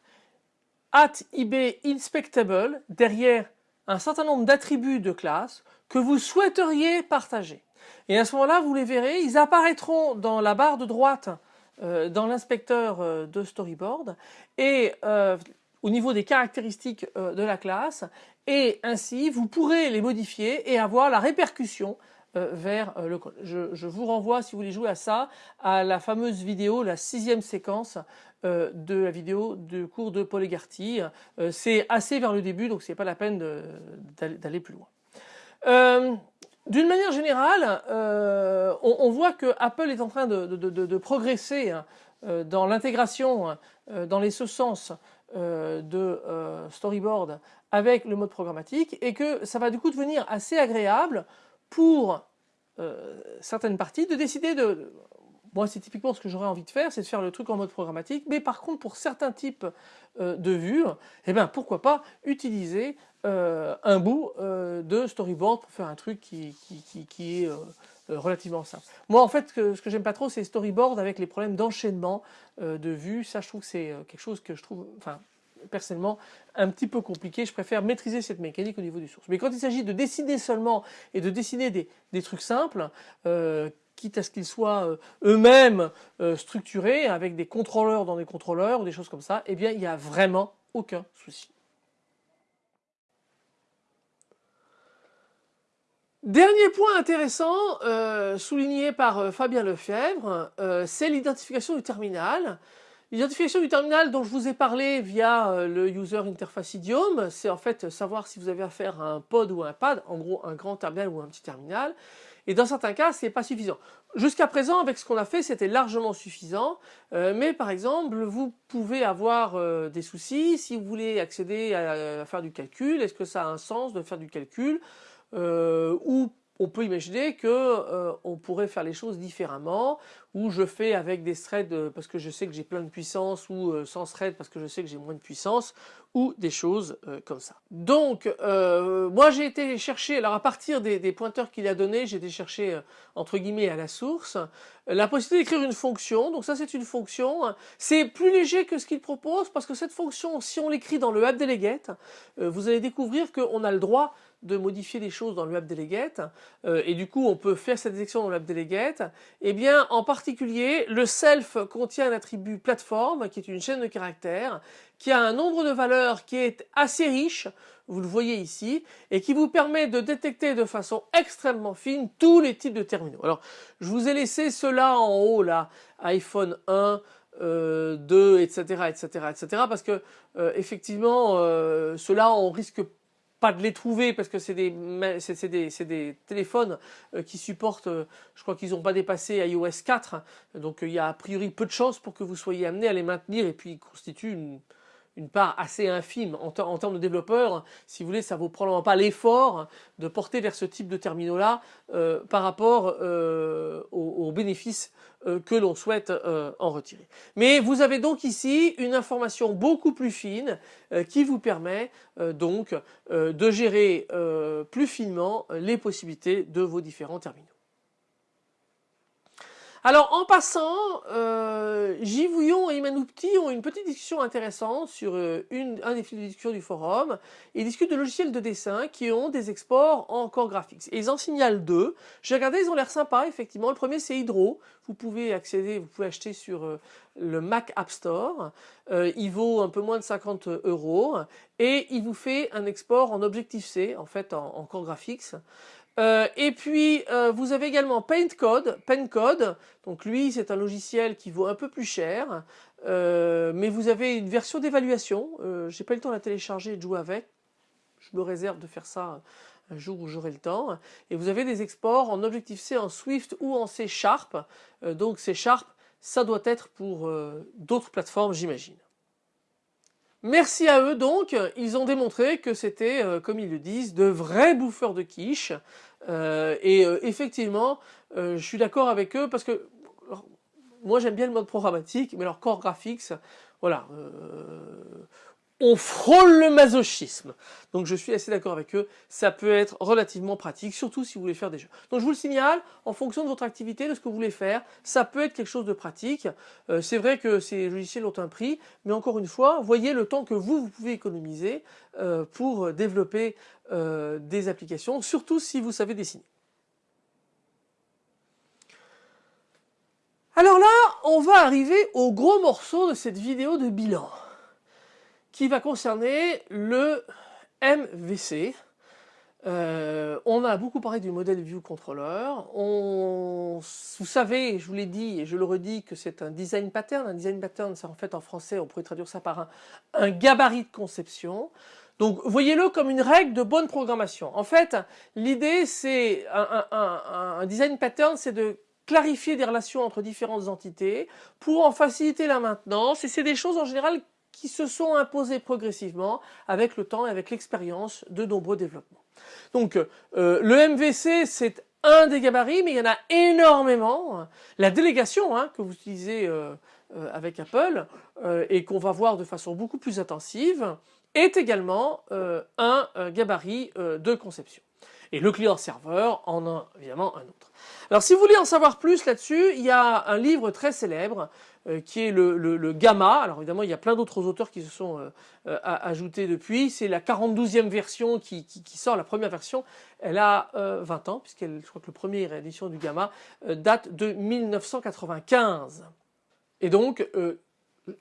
at ib inspectable derrière un certain nombre d'attributs de classe que vous souhaiteriez partager. Et à ce moment-là, vous les verrez, ils apparaîtront dans la barre de droite euh, dans l'inspecteur euh, de storyboard et euh, au niveau des caractéristiques de la classe et ainsi vous pourrez les modifier et avoir la répercussion vers le code. Je, vous renvoie, si vous voulez jouer à ça, à la fameuse vidéo, la sixième séquence euh, de la vidéo de cours de Paul Egarty. Euh, c'est assez vers le début, donc c'est pas la peine d'aller plus loin. Euh, d'une manière générale, on, voit que Apple est en train de, progresser hein, dans l'intégration hein, dans les sens de storyboard avec le mode programmatique et que ça va du coup devenir assez agréable pour certaines parties de décider de moi, c'est typiquement ce que j'aurais envie de faire, c'est de faire le truc en mode programmatique. Mais par contre, pour certains types euh, de vues, eh ben, pourquoi pas utiliser euh, un bout euh, de storyboard pour faire un truc qui, qui, est relativement simple. Moi, en fait, ce que j'aime pas trop, c'est storyboard avec les problèmes d'enchaînement de vues. Ça, je trouve que c'est quelque chose que je trouve, enfin, personnellement un petit peu compliqué. Je préfère maîtriser cette mécanique au niveau du source. Mais quand il s'agit de dessiner seulement et de dessiner des, trucs simples, quitte à ce qu'ils soient euh, eux-mêmes euh, structurés avec des contrôleurs dans des contrôleurs ou des choses comme ça, eh bien il n'y a vraiment aucun souci. Dernier point intéressant euh, souligné par Fabien Lefebvre, c'est l'identification du terminal. L'identification du terminal dont je vous ai parlé via le User Interface Idiom, c'est en fait savoir si vous avez affaire à un pod ou un pad, en gros un grand terminal ou un petit terminal. Et dans certains cas, c'est pas suffisant. Jusqu'à présent, avec ce qu'on a fait, c'était largement suffisant. Euh, mais par exemple, vous pouvez avoir euh, des soucis si vous voulez accéder à, faire du calcul. Est-ce que ça a un sens de faire du calcul? Euh, Ou on peut imaginer que euh, on pourrait faire les choses différemment, ou je fais avec des threads euh, parce que je sais que j'ai plein de puissance, ou euh, sans thread parce que je sais que j'ai moins de puissance, ou des choses comme ça. Donc, moi j'ai été chercher, alors à partir des, pointeurs qu'il a donnés, j'ai été chercher entre guillemets à la source, la possibilité d'écrire une fonction, donc ça c'est une fonction, c'est plus léger que ce qu'il propose, parce que cette fonction, si on l'écrit dans le app delegate, vous allez découvrir qu'on a le droit de modifier les choses dans le web delegate euh, et du coup on peut faire cette détection dans le web delegate. Et eh bien en particulier le self contient un attribut plateforme qui est une chaîne de caractères qui a un nombre de valeurs qui est assez riche vous le voyez ici et qui vous permet de détecter de façon extrêmement fine tous les types de terminaux. Alors je vous ai laissé cela en haut là iPhone 1 euh, 2 etc etc etc parce que euh, effectivement euh, cela on risque pas de les trouver parce que c'est des, des, des, téléphones euh, qui supportent, euh, je crois qu'ils n'ont pas dépassé iOS 4, donc euh, il y a a priori peu de chances pour que vous soyez amené à les maintenir et puis ils constituent une, une part assez infime en, termes de développeurs. Si vous voulez, ça vaut probablement pas l'effort de porter vers ce type de terminaux-là euh, par rapport euh, aux, bénéfices euh, que l'on souhaite en retirer. Mais vous avez donc ici une information beaucoup plus fine qui vous permet donc de gérer plus finement les possibilités de vos différents terminaux. Alors en passant, euh, Givouillon et Imanoupti ont une petite discussion intéressante sur euh, une, un des discussion du forum. Ils discutent de logiciels de dessin qui ont des exports en Core Graphics. Et ils en signalent deux. J'ai regardé, ils ont l'air sympas effectivement. Le premier c'est Hydro. Vous pouvez accéder, vous pouvez acheter sur euh, le Mac App Store. Euh, il vaut un peu moins de 50 euros et il vous fait un export en Objective-C, en fait en, en Core Graphics. Euh, et puis euh, vous avez également PaintCode. PaintCode, donc lui c'est un logiciel qui vaut un peu plus cher, euh, mais vous avez une version d'évaluation. J'ai pas eu le temps de la télécharger et de jouer avec. Je me réserve de faire ça un jour où j'aurai le temps. Et vous avez des exports en Objective-C, en Swift ou en C Sharp. donc C Sharp, ça doit être pour d'autres plateformes j'imagine. Merci à eux donc, ils ont démontré que c'était, euh, comme ils le disent, de vrais bouffeurs de quiche. Euh, et euh, effectivement, je suis d'accord avec eux parce que moi j'aime bien le mode programmatique, mais leur core graphics, voilà, on frôle le masochisme. Donc je suis assez d'accord avec eux, ça peut être relativement pratique, surtout si vous voulez faire des jeux. Donc je vous le signale, en fonction de votre activité, de ce que vous voulez faire, ça peut être quelque chose de pratique. Euh, c'est vrai que ces logiciels ont un prix, mais encore une fois, voyez le temps que vous, vous pouvez économiser euh, pour développer euh, des applications, surtout si vous savez dessiner. Alors là, on va arriver au gros morceau de cette vidéo de bilan qui va concerner le MVC. Euh, on a beaucoup parlé du modèle View Controller. On, vous savez, je vous l'ai dit et je le redis que c'est un design pattern. Un design pattern, c'est en fait en français, on pourrait traduire ça par un, gabarit de conception. Donc voyez-le comme une règle de bonne programmation. En fait, l'idée c'est un, un, design pattern, c'est de clarifier des relations entre différentes entités pour en faciliter la maintenance. Et c'est des choses en général qui se sont imposés progressivement avec le temps et avec l'expérience de nombreux développements. Donc euh, le MVC c'est un des gabarits mais il y en a énormément. La délégation hein, que vous utilisez euh, euh, avec Apple et qu'on va voir de façon beaucoup plus intensive est également un gabarit de conception. Et le client-serveur en a évidemment un autre. Alors si vous voulez en savoir plus là-dessus, il y a un livre très célèbre euh, qui est le, Gamma. Alors évidemment, il y a plein d'autres auteurs qui se sont euh, euh, ajoutés depuis. C'est la 42e version qui, sort, la première version. Elle a 20 ans, puisqu'elle, je crois que le premier réédition du Gamma date de 1995. Et donc,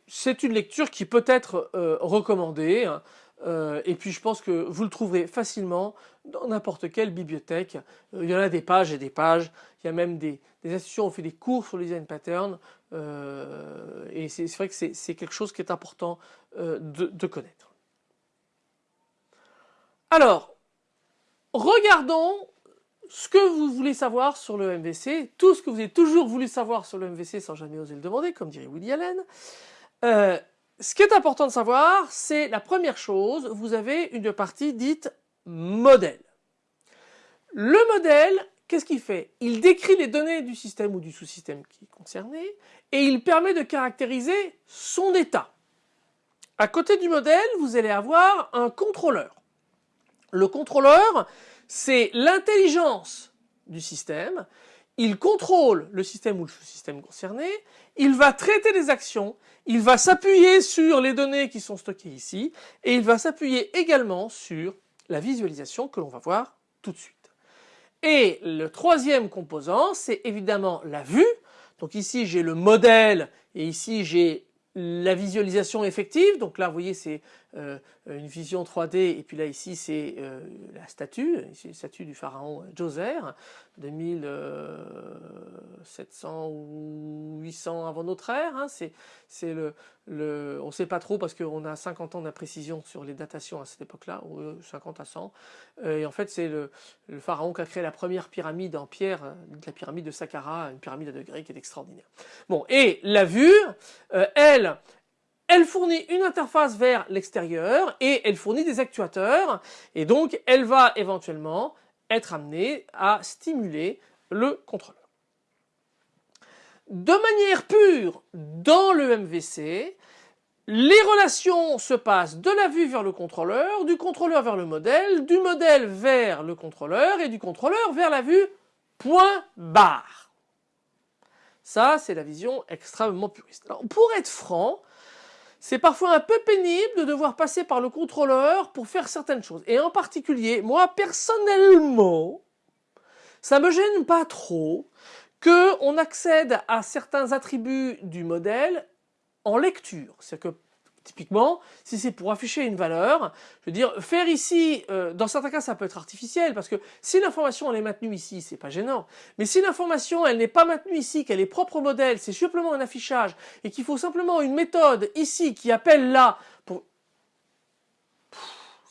c'est une lecture qui peut être recommandée. Hein. Et puis je pense que vous le trouverez facilement dans n'importe quelle bibliothèque. il y en a des pages et des pages. Il y a même des, des institutions qui ont fait des cours sur le design pattern. Euh, et c'est vrai que c'est quelque chose qui est important euh, de, connaître. Alors, regardons ce que vous voulez savoir sur le MVC, tout ce que vous avez toujours voulu savoir sur le MVC sans jamais oser le demander, comme dirait Woody Allen. Ce qui est important de savoir, c'est la première chose, vous avez une partie dite modèle. Le modèle, qu'est-ce qu'il fait? Il décrit les données du système ou du sous-système qui est concerné et il permet de caractériser son état. À côté du modèle, vous allez avoir un contrôleur. Le contrôleur, c'est l'intelligence du système. Il contrôle le système ou le sous-système concerné. Il va traiter des actions. Il va s'appuyer sur les données qui sont stockées ici. Et il va s'appuyer également sur la visualisation que l'on va voir tout de suite. Et le troisième composant, c'est évidemment la vue. Donc ici j'ai le modèle et ici j'ai la visualisation effective, donc là vous voyez c'est une vision 3D et puis là ici c'est euh, la statue, ici la statue du pharaon Djoser de 1700 ou 800 avant notre ère, hein. le, le, on ne sait pas trop parce qu'on a 50 ans d'imprécision sur les datations à cette époque-là, ou 50 à 100, euh, et en fait c'est le, le, pharaon qui a créé la première pyramide en pierre, la pyramide de Saqqara, une pyramide à degrés qui est extraordinaire. Bon, et la vue, elle, elle, fournit une interface vers l'extérieur et elle fournit des actuateurs et donc elle va éventuellement être amenée à stimuler le contrôleur. De manière pure, dans le MVC, les relations se passent de la vue vers le contrôleur, du contrôleur vers le modèle, du modèle vers le contrôleur et du contrôleur vers la vue point barre. Ça, c'est la vision extrêmement puriste. Pour être franc, c'est parfois un peu pénible de devoir passer par le contrôleur pour faire certaines choses. Et en particulier, moi, personnellement, ça me gêne pas trop que on accède à certains attributs du modèle en lecture. C'est que Typiquement, si c'est pour afficher une valeur, je veux dire, faire ici, euh, dans certains cas ça peut être artificiel, parce que si l'information elle est maintenue ici, c'est pas gênant. Mais si l'information elle n'est pas maintenue ici, qu'elle est propre au modèle, c'est simplement un affichage, et qu'il faut simplement une méthode ici qui appelle là, pour...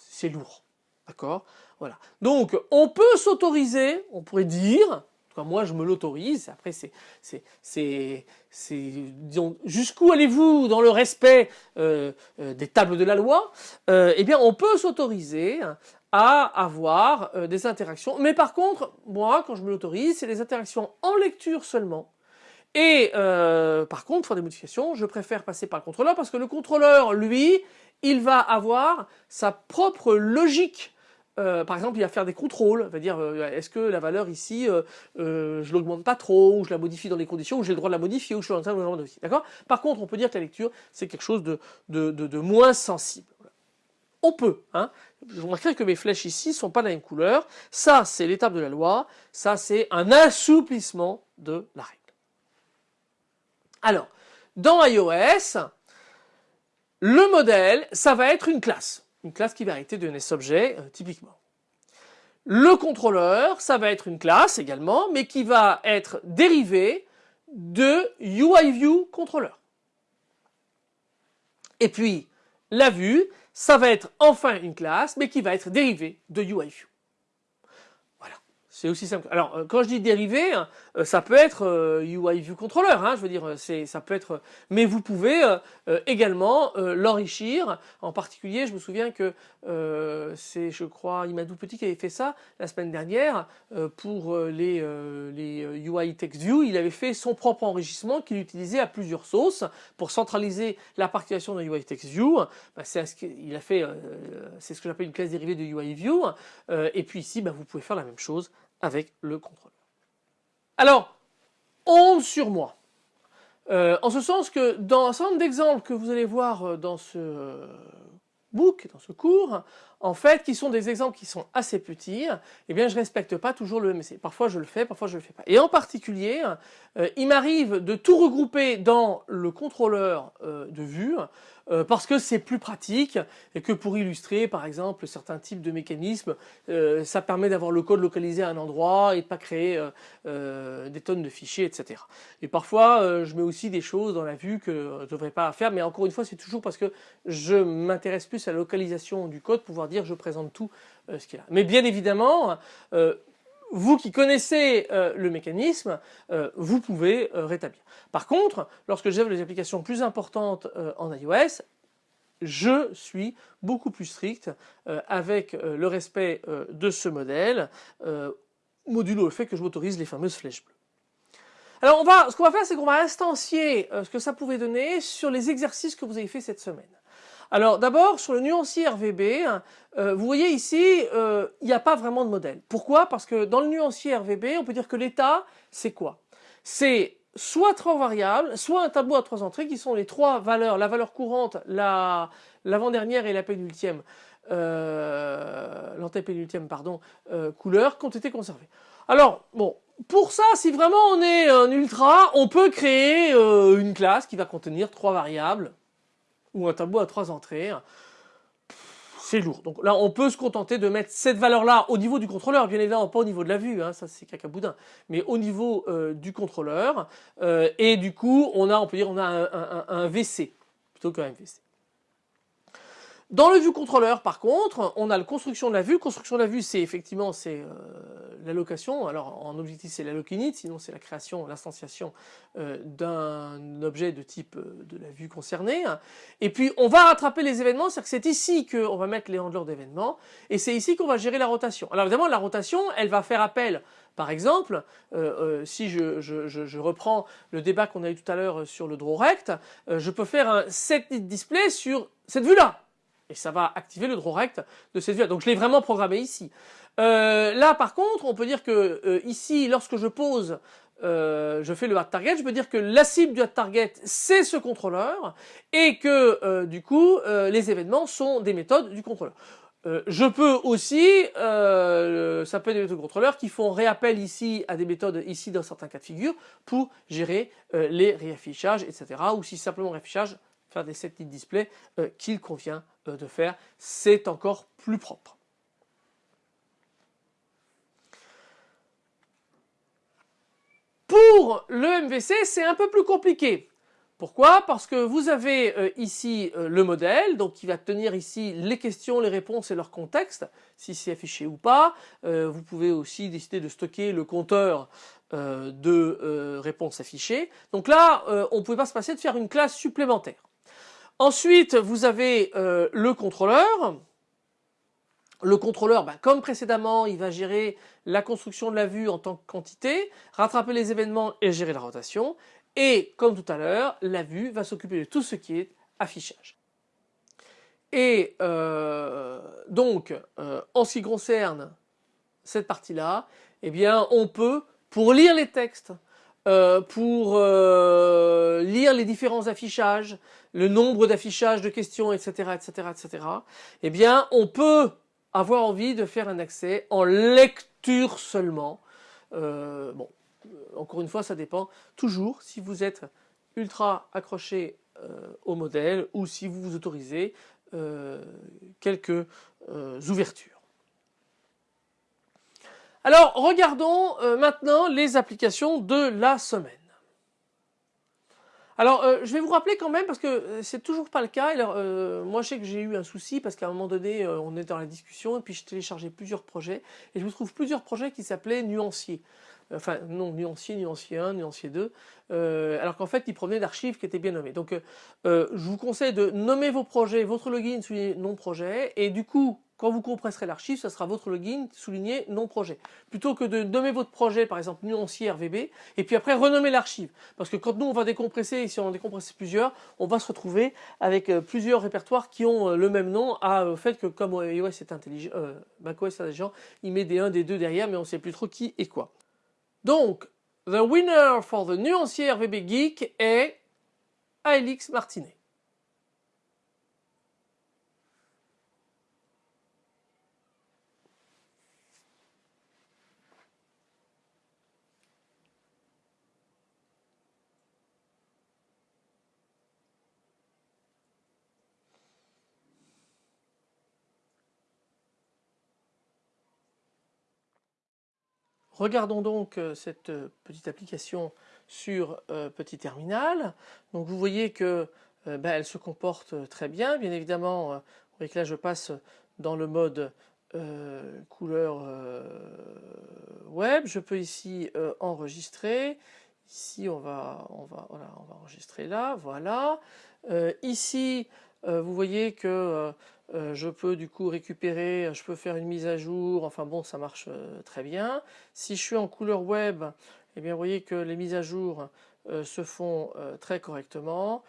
c'est lourd. D'accord? Voilà. Donc, on peut s'autoriser, on pourrait dire, moi, je me l'autorise. Après, c'est, c'est, disons, jusqu'où allez-vous dans le respect euh, euh, des tables de la loi euh, Eh bien, on peut s'autoriser à avoir des interactions. Mais par contre, moi, quand je me l'autorise, c'est des interactions en lecture seulement. Et par contre, pour des modifications, je préfère passer par le contrôleur parce que le contrôleur, lui, il va avoir sa propre logique euh, par exemple, il va faire des contrôles, va dire euh, est-ce que la valeur ici, euh, je l'augmente pas trop, ou je la modifie dans les conditions, ou j'ai le droit de la modifier, ou je suis en train de la modifier. D'accord? Par contre, on peut dire que la lecture, c'est quelque chose de, moins sensible. On peut, hein Vous remarquerez que mes flèches ici sont pas de la même couleur. Ça, c'est l'étape de la loi. Ça, c'est un assouplissement de la règle. Alors, dans iOS, le modèle, ça va être une classe une classe qui va arrêter de NSObjet euh, typiquement. Le contrôleur, ça va être une classe également, mais qui va être dérivée de UIViewController. Et puis, la vue, ça va être enfin une classe, mais qui va être dérivée de UIView. C'est aussi simple. Alors, euh, quand je dis dérivé, hein, euh, ça peut être UI euh, View Controller, hein, je veux dire, ça peut être, mais vous pouvez également l'enrichir. En particulier, je me souviens que c'est, je crois, Imadou Petit qui avait fait ça la semaine dernière pour les, UI Text View. Il avait fait son propre enrichissement qu'il utilisait à plusieurs sauces pour centraliser la partition de UI Text View. Bah, c'est ce a fait, c'est ce que j'appelle une classe dérivée de UI View. et puis ici, bah, vous pouvez faire la même chose avec le contrôleur. Alors, onde sur moi. Euh, en ce sens que dans un certain nombre d'exemples que vous allez voir euh, dans ce euh, book, dans ce cours, en fait, qui sont des exemples qui sont assez petits, eh bien, je respecte pas toujours le MSC. Parfois, je le fais, parfois, je le fais pas. Et en particulier, il m'arrive de tout regrouper dans le contrôleur de vue euh, parce que c'est plus pratique et que pour illustrer par exemple certains types de mécanismes, euh, ça permet d'avoir le code localisé à un endroit et de pas créer euh, des tonnes de fichiers, etc. Et parfois je mets aussi des choses dans la vue que je ne devrais pas faire, mais encore une fois c'est toujours parce que je m'intéresse plus à la localisation du code, pouvoir dire je présente tout ce qu'il y a. Mais bien évidemment, vous qui connaissez euh, le mécanisme, euh, vous pouvez euh, rétablir. Par contre, lorsque j'ai les applications plus importantes en iOS, je suis beaucoup plus strict avec le respect de ce modèle, modulo le fait que je m'autorise les fameuses flèches bleues. Alors on va, ce qu'on va faire, c'est qu'on va instancier ce que ça pouvait donner sur les exercices que vous avez fait cette semaine. Alors d'abord, sur le nuancier RVB, euh, vous voyez ici, euh, il n'y a pas vraiment de modèle. Pourquoi? Parce que dans le nuancier RVB, on peut dire que l'état, c'est quoi? C'est soit trois variables, soit un tableau à trois entrées qui sont les trois valeurs, la valeur courante, l'avant-dernière et la pénultième, euh, l'antépénultième, pardon, euh, couleur qui ont été conservées. Alors, bon, pour ça, si vraiment on est un ultra, on peut créer une classe qui va contenir trois variables, ou un tableau à trois entrées, c'est lourd. Donc là, on peut se contenter de mettre cette valeur-là au niveau du contrôleur, bien évidemment pas au niveau de la vue, hein, ça c'est cacaboudin, mais au niveau euh, du contrôleur. Euh, et du coup, on a, on peut dire, on a un, un VC plutôt qu'un MVC. Dans le vue contrôleur, par contre, on a la construction de la vue. Construction de la vue, c'est effectivement c'est euh, l'allocation. Alors en objectif, c'est la init, sinon c'est la création, l'instanciation euh, d'un objet de type euh, de la vue concernée. Et puis on va rattraper les événements, c'est-à-dire que c'est ici qu'on va mettre les handlers d'événements, et c'est ici qu'on va gérer la rotation. Alors évidemment, la rotation, elle va faire appel par exemple, si je, je, reprends le débat qu'on a eu tout à l'heure sur le draw rect, je peux faire un set display sur cette vue-là et ça va activer le draw rect de cette vue. Donc je l'ai vraiment programmé ici. Euh, là par contre, on peut dire que euh, ici, lorsque je pose, euh, je fais le hard target, je peux dire que la cible du hard target c'est ce contrôleur et que du coup les événements sont des méthodes du contrôleur. je peux aussi, ça peut être des méthodes contrôleurs qui font réappel ici à des méthodes ici dans certains cas de figure pour gérer les réaffichages, etc. Ou si simplement réaffichage faire des set display qu'il convient de faire. C'est encore plus propre. Pour le MVC, c'est un peu plus compliqué. Pourquoi? Parce que vous avez euh, ici euh, le modèle, donc qui va tenir ici les questions, les réponses et leur contexte, si c'est affiché ou pas. Euh, vous pouvez aussi décider de stocker le compteur de réponses affichées. Donc là, on ne pouvait pas se passer de faire une classe supplémentaire. Ensuite, vous avez le contrôleur. Le contrôleur, bah, comme précédemment, il va gérer la construction de la vue en tant que quantité, rattraper les événements et gérer la rotation. Et comme tout à l'heure, la vue va s'occuper de tout ce qui est affichage. Et euh, donc, euh, en ce qui concerne cette partie-là, eh bien, on peut, pour lire les textes, euh, pour lire les différents affichages, le nombre d'affichages de questions, etc., etc., etc., eh bien, on peut avoir envie de faire un accès en lecture seulement. bon, encore une fois, ça dépend toujours si vous êtes ultra accroché euh, au modèle ou si vous vous autorisez euh, quelques euh, ouvertures. Alors regardons maintenant les applications de la semaine. Alors, je vais vous rappeler quand même, parce que c'est toujours pas le cas. Alors, moi, je sais que j'ai eu un souci, parce qu'à un moment donné, on est dans la discussion, et puis je téléchargeais plusieurs projets, et je vous trouve plusieurs projets qui s'appelaient nuanciers enfin non, nuancier, nuancier 1, nuancier 2, euh, alors qu'en fait ils provenaient d'archives qui étaient bien nommées. Donc euh, euh, je vous conseille de nommer vos projets, votre login souligné non projet, et du coup quand vous compresserez l'archive, ça sera votre login souligné non projet. Plutôt que de nommer votre projet, par exemple nuancier RVB, et puis après renommer l'archive. Parce que quand nous on va décompresser, et si on en décompresse plusieurs, on va se retrouver avec plusieurs répertoires qui ont le même nom, à fait que comme iOS est intelligent, macOS est intelligent, il met des 1, des 2 derrière, mais on ne sait plus trop qui et quoi. Donc, the winner for the nuancier VB Geek est Alix Martinet. Regardons donc euh, cette euh, petite application sur euh, petit terminal. Donc vous voyez que elle se comporte très bien. Bien évidemment, vous voyez que là je passe dans le mode couleur web. Je peux ici enregistrer. Ici on va, on va, voilà, on va enregistrer là. Voilà. ici vous voyez que euh, je peux du coup récupérer, je peux faire une mise à jour, enfin bon ça marche euh, très bien. Si je suis en couleur web, eh bien vous voyez que les mises à jour euh, se font très correctement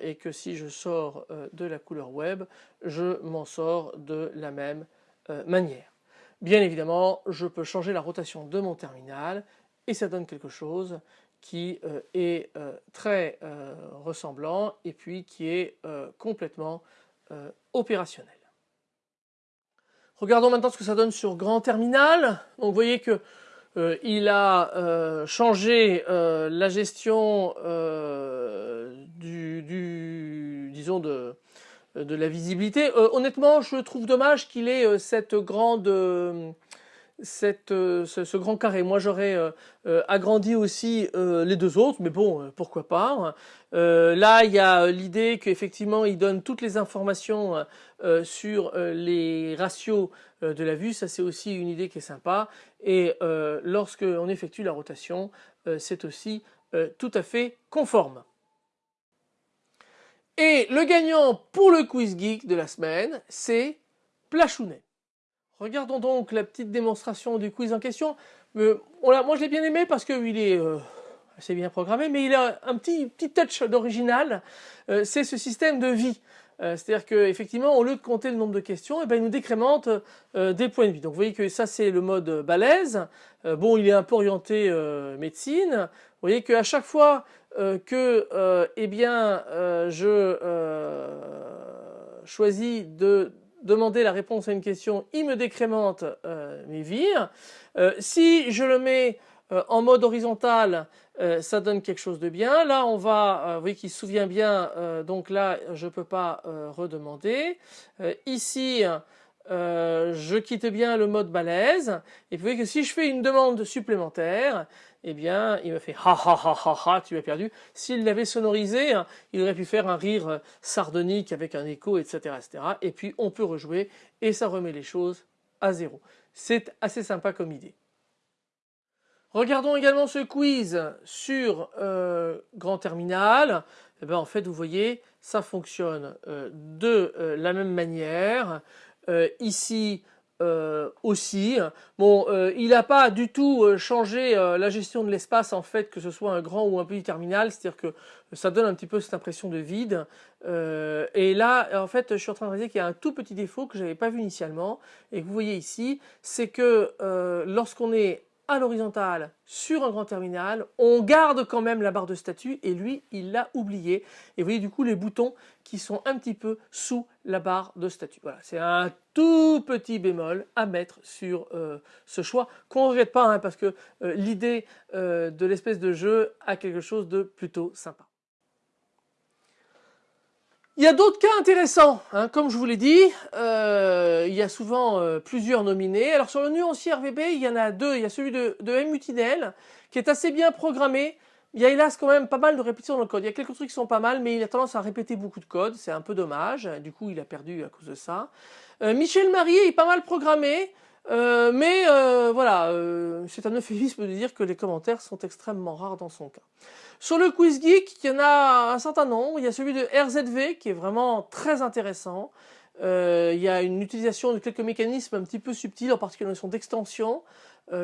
et que si je sors de la couleur web, je m'en sors de la même manière. Bien évidemment, je peux changer la rotation de mon terminal et ça donne quelque chose qui est très ressemblant et puis qui est complètement euh, opérationnel. Regardons maintenant ce que ça donne sur grand terminal. Donc vous voyez que euh, il a euh, changé la gestion du, disons de, de la visibilité. honnêtement, je trouve dommage qu'il ait cette grande euh, ce, grand carré. Moi j'aurais euh, euh, agrandi aussi les deux autres, mais bon, pourquoi pas. là il y a l'idée qu'effectivement il donne toutes les informations sur les ratios de la vue, ça c'est aussi une idée qui est sympa. Et lorsque on effectue la rotation, c'est aussi tout à fait conforme. Et le gagnant pour le quiz geek de la semaine, c'est Plachounet. Regardons donc la petite démonstration du quiz en question. Euh, moi je l'ai bien aimé parce qu'il est euh, assez bien programmé, mais il a un petit, petit touch d'original, euh, c'est ce système de vie. C'est-à-dire qu'effectivement, au lieu de compter le nombre de questions, eh ben, il nous décrémente des points de vie. Donc vous voyez que ça c'est le mode balèze. bon, il est un peu orienté médecine. Vous voyez qu'à chaque fois que eh bien, je choisis de demander la réponse à une question, il me décrémente euh, mes vires. Euh, si je le mets en mode horizontal, ça donne quelque chose de bien. Là, on va, vous voyez qu'il se souvient bien, donc là, je ne peux pas redemander. ici, je quitte bien le mode balèze. Et vous voyez que si je fais une demande supplémentaire, eh bien, il me fait ha ha ha ha ha, tu as perdu. S'il l'avait sonorisé, hein, il aurait pu faire un rire euh, sardonique avec un écho, etc., etc. Et puis, on peut rejouer et ça remet les choses à zéro. C'est assez sympa comme idée. Regardons également ce quiz sur euh, Grand Terminal. Eh bien, en fait, vous voyez, ça fonctionne euh, de la même manière. ici, euh, aussi. Bon, euh, il n'a pas du tout euh, changé la gestion de l'espace en fait, que ce soit un grand ou un petit terminal, c'est-à-dire que ça donne un petit peu cette impression de vide. et là, en fait, je suis en train de réaliser qu'il y a un tout petit défaut que j'avais pas vu initialement et que vous voyez ici, c'est que lorsqu'on est à l'horizontale sur un grand terminal, on garde quand même la barre de statut et lui il l'a oublié et vous voyez du coup les boutons qui sont un petit peu sous la barre de statut. Voilà, c'est un tout petit bémol à mettre sur euh, ce choix qu'on ne regrette pas hein, parce que euh, l'idée euh, de l'espèce de jeu a quelque chose de plutôt sympa. Il y a d'autres cas intéressants, hein. comme je vous l'ai dit, euh, il y a souvent euh, plusieurs nominés. Alors sur le nuancier RVB, il y en a deux. Il y a celui de, de MUTINL, qui est assez bien programmé. Il y a hélas quand même pas mal de répétitions dans le code. Il y a quelques trucs qui sont pas mal, mais il a tendance à répéter beaucoup de code. C'est un peu dommage. Du coup, il a perdu à cause de ça. Euh, Michel Marie est pas mal programmé. Euh, mais euh, voilà, euh, c'est un euphémisme de dire que les commentaires sont extrêmement rares dans son cas. Sur le Quiz Geek, il y en a un certain nombre. Il y a celui de RZV qui est vraiment très intéressant. il y a une utilisation de quelques mécanismes un petit peu subtils, en particulier la notion d'extension,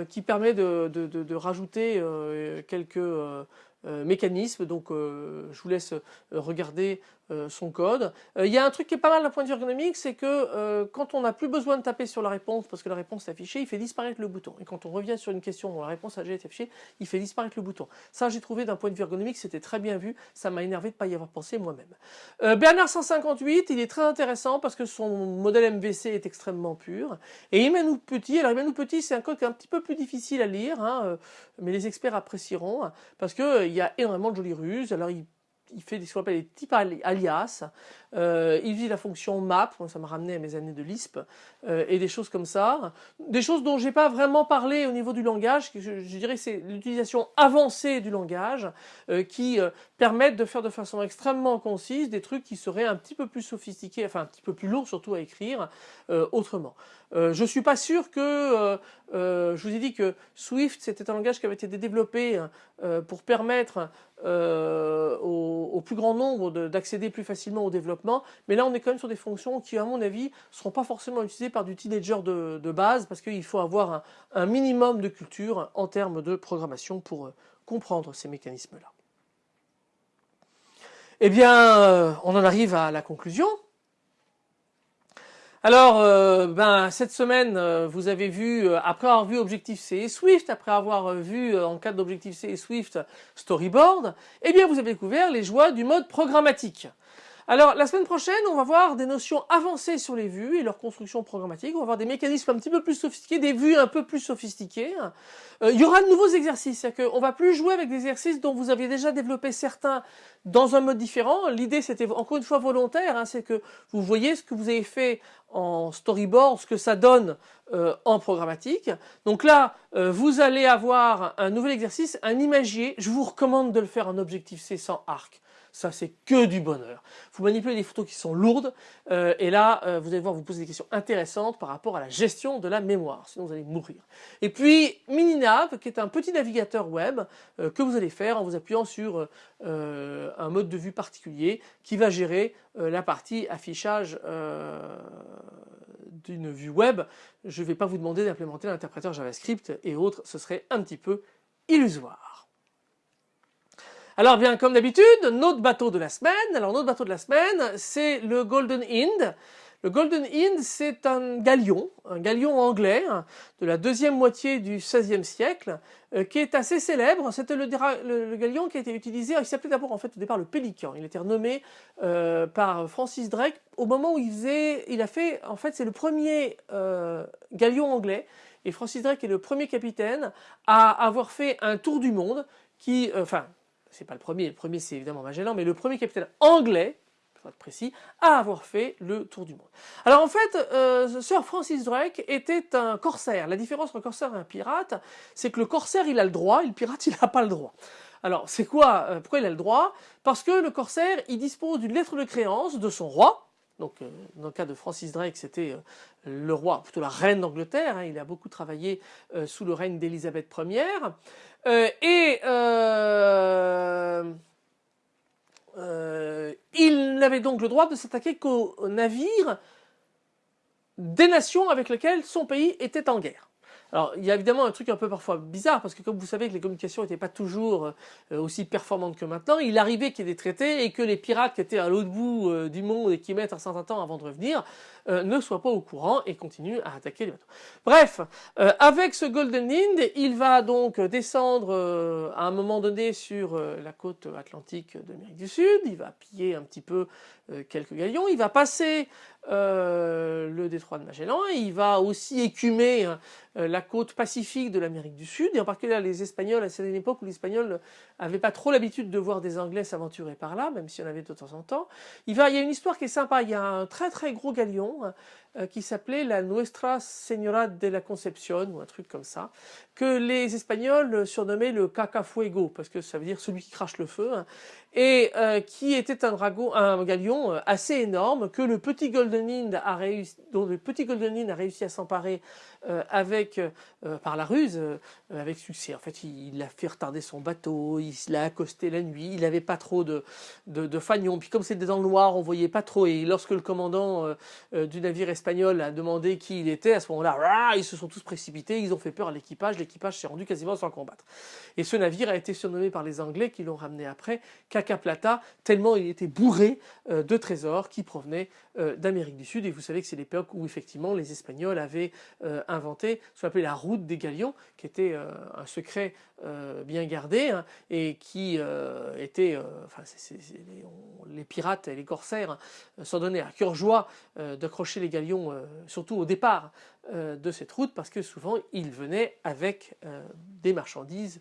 qui permet de, de, de, de rajouter quelques mécanismes. Donc je vous laisse regarder euh, son code. Euh, il y a un truc qui est pas mal d'un point de vue ergonomique, c'est que euh, quand on n'a plus besoin de taper sur la réponse parce que la réponse est affichée, il fait disparaître le bouton. Et quand on revient sur une question dont la réponse a déjà été affichée, il fait disparaître le bouton. Ça, j'ai trouvé d'un point de vue ergonomique, c'était très bien vu. Ça m'a énervé de ne pas y avoir pensé moi-même. Bernard 158, il est très intéressant parce que son modèle MVC est extrêmement pur. Et Emmanuel Petit, alors Petit, c'est un code qui est un petit peu plus difficile à lire, hein, mais les experts apprécieront parce qu'il y a énormément de jolies ruses. Alors il il fait ce qu'on appelle des types alias. Euh, il utilise la fonction map, ça m'a ramené à mes années de Lisp, euh, et des choses comme ça. Des choses dont j'ai pas vraiment parlé au niveau du langage, je, je dirais c'est l'utilisation avancée du langage, euh, qui permettent de faire de façon extrêmement concise des trucs qui seraient un petit peu plus sophistiqués, enfin un petit peu plus lourds surtout à écrire autrement. je suis pas sûr que, je vous ai dit que Swift c'était un langage qui avait été développé pour permettre au, au, plus grand nombre d'accéder plus facilement au développement mais là on est quand même sur des fonctions qui à mon avis ne seront pas forcément utilisées par du teenager de, base parce qu'il faut avoir un, minimum de culture en termes de programmation pour euh, comprendre ces mécanismes-là. Eh bien, euh, on en arrive à la conclusion. Alors, euh, ben, cette semaine, vous avez vu, après avoir vu Objective-C et Swift, après avoir vu en cas d'Objective-C et Swift Storyboard, eh bien, vous avez découvert les joies du mode programmatique. Alors la semaine prochaine, on va voir des notions avancées sur les vues et leur construction programmatique. On va voir des mécanismes un petit peu plus sophistiqués, des vues un peu plus sophistiquées. Euh, il y aura de nouveaux exercices, c'est-à-dire qu'on va plus jouer avec des exercices dont vous aviez déjà développé certains dans un mode différent. L'idée, c'était encore une fois volontaire, hein, c'est que vous voyez ce que vous avez fait en storyboard, ce que ça donne euh, en programmatique. Donc là, euh, vous allez avoir un nouvel exercice, un imagier. Je vous recommande de le faire en Objective-C sans arc ça c'est que du bonheur. Vous manipulez des photos qui sont lourdes, euh, et là, euh, vous allez voir vous poser des questions intéressantes par rapport à la gestion de la mémoire, sinon vous allez mourir. Et puis Mininav, qui est un petit navigateur web euh, que vous allez faire en vous appuyant sur un mode de vue particulier qui va gérer la partie affichage d'une vue web. Je ne vais pas vous demander d'implémenter l'interpréteur JavaScript et autres, ce serait un petit peu illusoire. Alors bien comme d'habitude, notre bateau de la semaine, alors notre bateau de la semaine, c'est le Golden Hind. Le Golden Hind, c'est un galion, un galion anglais hein, de la deuxième moitié du XVIe siècle, euh, qui est assez célèbre. C'était le, galion qui a été utilisé, il s'appelait d'abord en fait au départ le Pélican. Il été renommé euh, par Francis Drake au moment où il faisait, il a fait, en fait c'est le premier euh, galion anglais et Francis Drake est le premier capitaine à avoir fait un tour du monde qui, enfin, c'est pas le premier, le premier c'est évidemment Magellan, mais le premier capitaine anglais, pour être précis, à avoir fait le tour du monde. Alors en fait, euh, Sir Francis Drake était un corsaire. La différence entre un corsaire et un pirate, c'est que le corsaire il a le droit et le pirate *laughs* il n'a pas le droit. Alors c'est quoi euh, Pourquoi il a le droit? Parce que le corsaire il dispose d'une lettre de créance de son roi, donc, euh, dans le cas de Francis Drake, c'était le roi, plutôt la reine d'Angleterre. Hein. il a beaucoup travaillé sous le règne d'Élisabeth Ier. Et il n'avait donc le droit de s'attaquer qu'aux navires des nations avec lesquelles son pays était en guerre. Alors, il y a évidemment un truc un peu parfois bizarre, parce que comme vous savez que les communications n'étaient pas toujours euh, aussi performantes que maintenant, il arrivait qu'il y ait des traités et que les pirates qui étaient à l'autre bout euh, du monde et qui mettent un certain temps avant de revenir, euh, ne soient pas au courant et continuent à attaquer les bateaux. Bref, avec ce Golden Hind, il va donc descendre à un moment donné sur la côte atlantique d'Amérique du Sud, il va piller un petit peu quelques galions, il va passer le détroit de Magellan, il va aussi écumer hein, la côte pacifique de l'Amérique du Sud, et en particulier les Espagnols, c'est une époque où les Espagnols n'avaient pas trop l'habitude de voir des Anglais s'aventurer par là, même s'il y en avait de temps en temps. Il y a une histoire qui est sympa, il y a un très très gros galion euh, qui s'appelait la Nuestra Señora de la Concepción, ou un truc comme ça, que les Espagnols surnommaient le Cacafuego, parce que ça veut dire celui qui crache le feu, hein, et euh, qui était un, dragon, un galion euh, assez énorme, que le petit Golden Hind a réussi, dont le petit Golden Hind a réussi à s'emparer avec, par la ruse, avec succès. En fait, il, a fait retarder son bateau, il l'a accosté la nuit, il n'avait pas trop de, de, de fanion, puis comme c'était dans le noir, on voyait pas trop, et lorsque le commandant du navire espagnol a demandé qui il était, à ce moment-là, ils se sont tous précipités, ils ont fait peur à l'équipage, l'équipage s'est rendu quasiment sans combattre. Et ce navire a été surnommé par les Anglais qui l'ont ramené après Plata, tellement il était bourré euh, de trésors qui provenaient euh, d'Amérique du Sud. Et vous savez que c'est l'époque où effectivement les Espagnols avaient euh, inventé ce qu'on appelait la route des galions, qui était un secret bien gardé hein, et qui était, enfin, les, pirates et les corsaires s'en donnaient à cœur joie d'accrocher les galions, surtout au départ de cette route, parce que souvent ils venaient avec des marchandises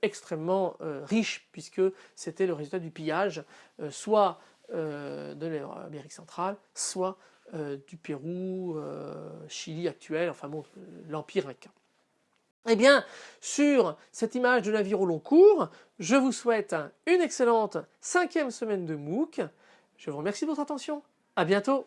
extrêmement riches, puisque c'était le résultat du pillage, soit euh, de l'Amérique centrale, soit euh, du Pérou, euh, Chili actuel, enfin bon, l'Empire inca. Eh bien, sur cette image de navire au long cours, je vous souhaite une excellente cinquième semaine de MOOC. Je vous remercie de votre attention. À bientôt